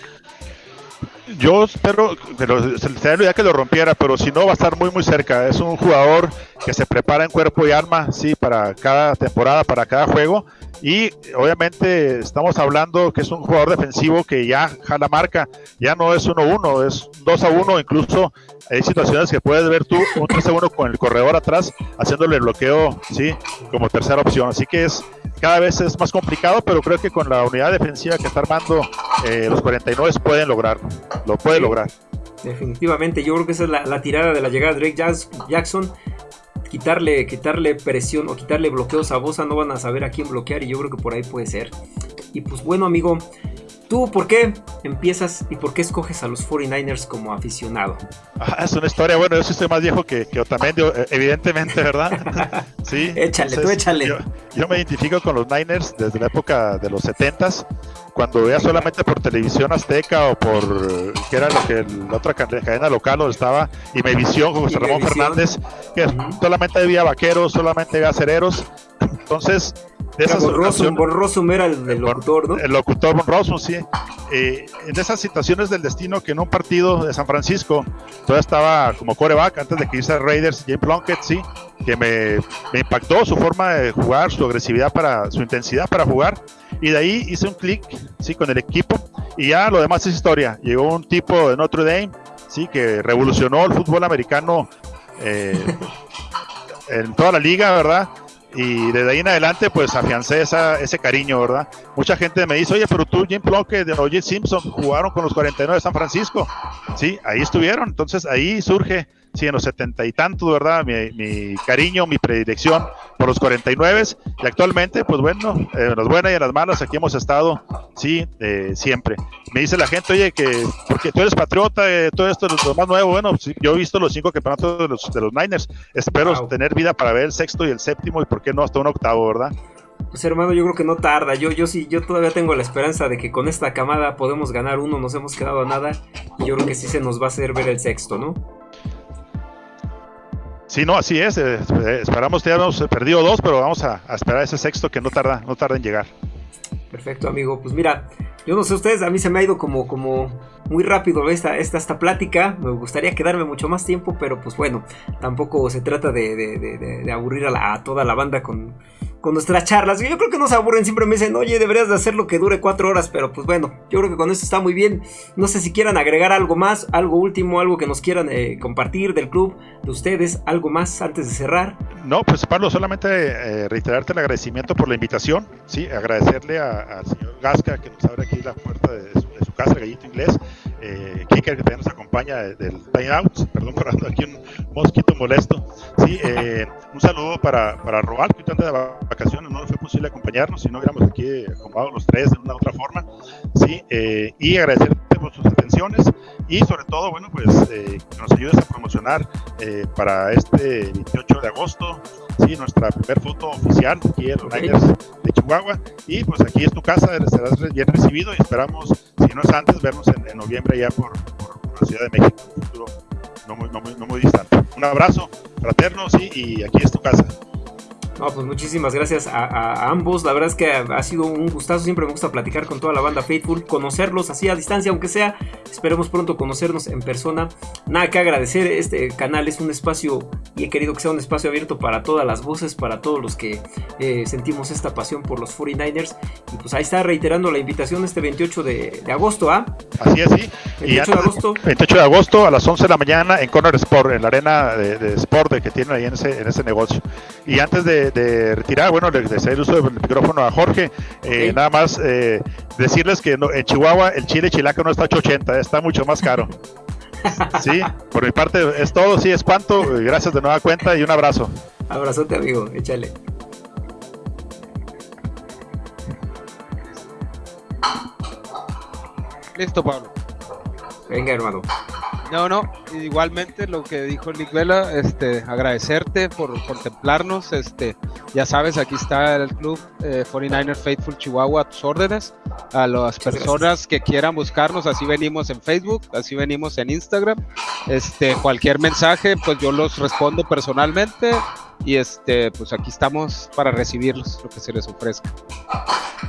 Yo espero que ya que lo rompiera, pero si no va a estar muy muy cerca. Es un jugador que se prepara en cuerpo y alma, sí, para cada temporada, para cada juego. Y obviamente estamos hablando que es un jugador defensivo que ya jala marca, ya no es 1-1, es 2-1, incluso hay situaciones que puedes ver tú, un 3-1 con el corredor atrás, haciéndole el bloqueo, sí, como tercera opción. Así que es cada vez es más complicado, pero creo que con la unidad defensiva que está armando eh, los 49 pueden lograrlo, lo puede lograr. Definitivamente, yo creo que esa es la, tirada de la llegada de Drake Jackson. Quitarle, quitarle presión o quitarle bloqueos a Bosa, no van a saber a quién bloquear y yo creo que por ahí puede ser. Y pues bueno, amigo, ¿Tú por qué empiezas y por qué escoges a los 49ers como aficionado? Ah, es una historia, bueno, yo sí estoy más viejo que, que Otamendi, eh, evidentemente, ¿verdad? (laughs) sí. échale, tú échale. Yo, me identifico con los Niners desde la época de los 70s, cuando veía solamente por televisión azteca o por, que era lo que la otra cadena local donde estaba, y me visión con José Ramón Fernández, que solamente había vaqueros, solamente había acereros. Entonces, de esas Von era el, locutor, ¿no? El locutor Von Rossum, sí. Eh, en esas situaciones del destino que en un partido de San Francisco todavía estaba como coreback antes de que hice Raiders, James Plunkett, sí, que me, me, impactó su forma de jugar, su agresividad para, su intensidad para jugar. Y de ahí hice un clic, sí, con el equipo. Y ya lo demás es historia. Llegó un tipo de Notre Dame, sí, que revolucionó el fútbol americano eh, (laughs) en toda la liga, ¿verdad? Y desde ahí en adelante pues afiancé esa, ese cariño, ¿verdad? Mucha gente me dice, oye, pero tú, Jim Plunkett, de Oye Simpson jugaron con los 49 de San Francisco. Sí, ahí estuvieron, entonces ahí surge sí, en los setenta y tantos, ¿verdad? Mi, cariño, mi predilección por los 49 y actualmente, pues bueno, en las buenas y en las malas, aquí hemos estado, sí, eh, siempre. Me dice la gente, oye, que porque tú eres patriota, eh, todo esto es lo más nuevo, bueno, yo he visto los cinco campeonatos de los, de los Niners, espero tener vida para ver el sexto y el séptimo y por qué no hasta un octavo, ¿verdad? Pues hermano, yo creo que no tarda. Yo, yo sí, yo todavía tengo la esperanza de que con esta camada podemos ganar uno, nos hemos quedado a nada. Y yo creo que sí se nos va a hacer ver el sexto, ¿no? Sí, no, así es. Eh, esperamos que hayamos perdido dos, pero vamos a, esperar ese sexto que no tarda, no tarda en llegar. Perfecto, amigo. Pues mira, yo no sé ustedes, a mí se me ha ido como, como muy rápido esta, esta, esta plática. Me gustaría quedarme mucho más tiempo, pero pues bueno, tampoco se trata de, de, aburrir a, toda la banda con, con nuestras charlas. Yo creo que no se aburren, siempre me dicen, oye, deberías de hacer lo que dure cuatro horas, pero pues bueno, yo creo que con esto está muy bien. No sé si quieran agregar algo más, algo último, algo que nos quieran eh, compartir del club, de ustedes, algo más antes de cerrar. No, pues Pablo, solamente eh, reiterarte el agradecimiento por la invitación, sí, agradecerle al señor Gasca que nos abre aquí la puerta de su, de su casa, Gallito Inglés, eh, Kiker que también nos acompaña del Time Out, perdón por aquí un mosquito molesto. Sí, eh, un saludo para, para Robal, que anda de vacaciones, no fue posible acompañarnos, si no hubiéramos aquí acompañado los tres de una u otra forma. Sí, eh, y agradecerte por y sobre todo, bueno, pues eh, que nos ayudes a promocionar eh, para este 28 de agosto, sí, nuestra primer foto oficial aquí en los Niners de Chihuahua. Y pues aquí es tu casa, serás bien recibido y esperamos, si no es antes, vernos en, noviembre ya por, por, la Ciudad de México, un futuro no muy, no muy, no muy distante. Un abrazo fraterno, sí, y aquí es tu casa. No, pues muchísimas gracias a, ambos. La verdad es que ha, sido un gustazo. Siempre me gusta platicar con toda la banda Faithful, conocerlos así a distancia, aunque sea. Esperemos pronto conocernos en persona. Nada que agradecer. Este canal es un espacio y he querido que sea un espacio abierto para todas las voces, para todos los que eh, sentimos esta pasión por los 49ers. Y pues ahí está reiterando la invitación este 28 de, agosto, ¿ah? Así es, sí. 28 de agosto. 28 de agosto a las 11 de la mañana en Corner Sport, en la arena de, Sport que tienen ahí en ese, en ese negocio. Y antes de de, retirar, bueno, de hacer uso del micrófono a Jorge, eh, nada más eh, decirles que en Chihuahua el chile chilaca no está 880, está mucho más caro. (laughs) Sí, por mi parte es todo, sí, es cuanto, gracias de nueva cuenta y un abrazo. Abrazote, amigo, échale. Listo, Pablo. Venga, hermano. No, no, igualmente lo que dijo Nick Vela, este, agradecerte por contemplarnos, este, ya sabes, aquí está el club 49er eh, Faithful Chihuahua a tus órdenes, a las personas que quieran buscarnos, así venimos en Facebook, así venimos en Instagram, este, cualquier mensaje, pues yo los respondo personalmente y este, pues aquí estamos para recibirlos, lo que se les ofrezca.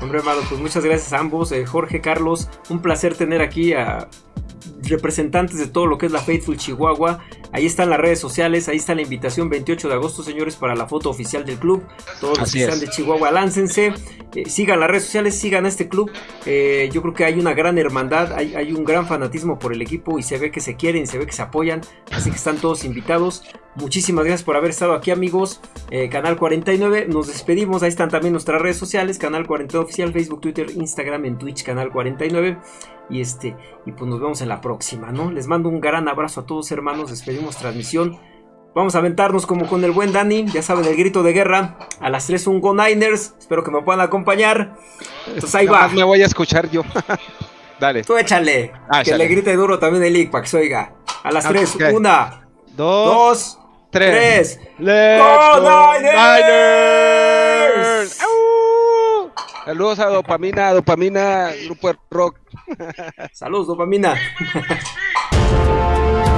Hombre, hermano, pues muchas gracias a ambos, eh, Jorge, Carlos, un placer tener aquí a representantes de todo lo que es la Faithful Chihuahua. Ahí están las redes sociales, ahí está la invitación 28 de agosto, señores, para la foto oficial del club. Todos los que están de Chihuahua, láncense, eh, sigan las redes sociales, sigan a este club. Eh, yo creo que hay una gran hermandad, hay, hay, un gran fanatismo por el equipo y se ve que se quieren, se ve que se apoyan, así que están todos invitados. Muchísimas gracias por haber estado aquí amigos. Eh, Canal 49, nos despedimos. Ahí están también nuestras redes sociales. Canal 49 Oficial, Facebook, Twitter, Instagram, en Twitch, Canal 49. Y este, y pues nos vemos en la próxima, ¿no? Les mando un gran abrazo a todos hermanos. Despedimos transmisión. Vamos a aventarnos como con el buen Dani. Ya saben, el grito de guerra. A las 3 un Go Niners. Espero que me puedan acompañar. Entonces ahí va. Me voy a escuchar yo. (laughs) Dale. Tú échale. Ah, que le grite duro también el Ick para que se oiga. A las 3, ah, una, dos 3. ¡Let's go, Niners! Saludos a Dopamina, Dopamina, Grupo de Rock. Saludos, Dopamina. Pues (laughs)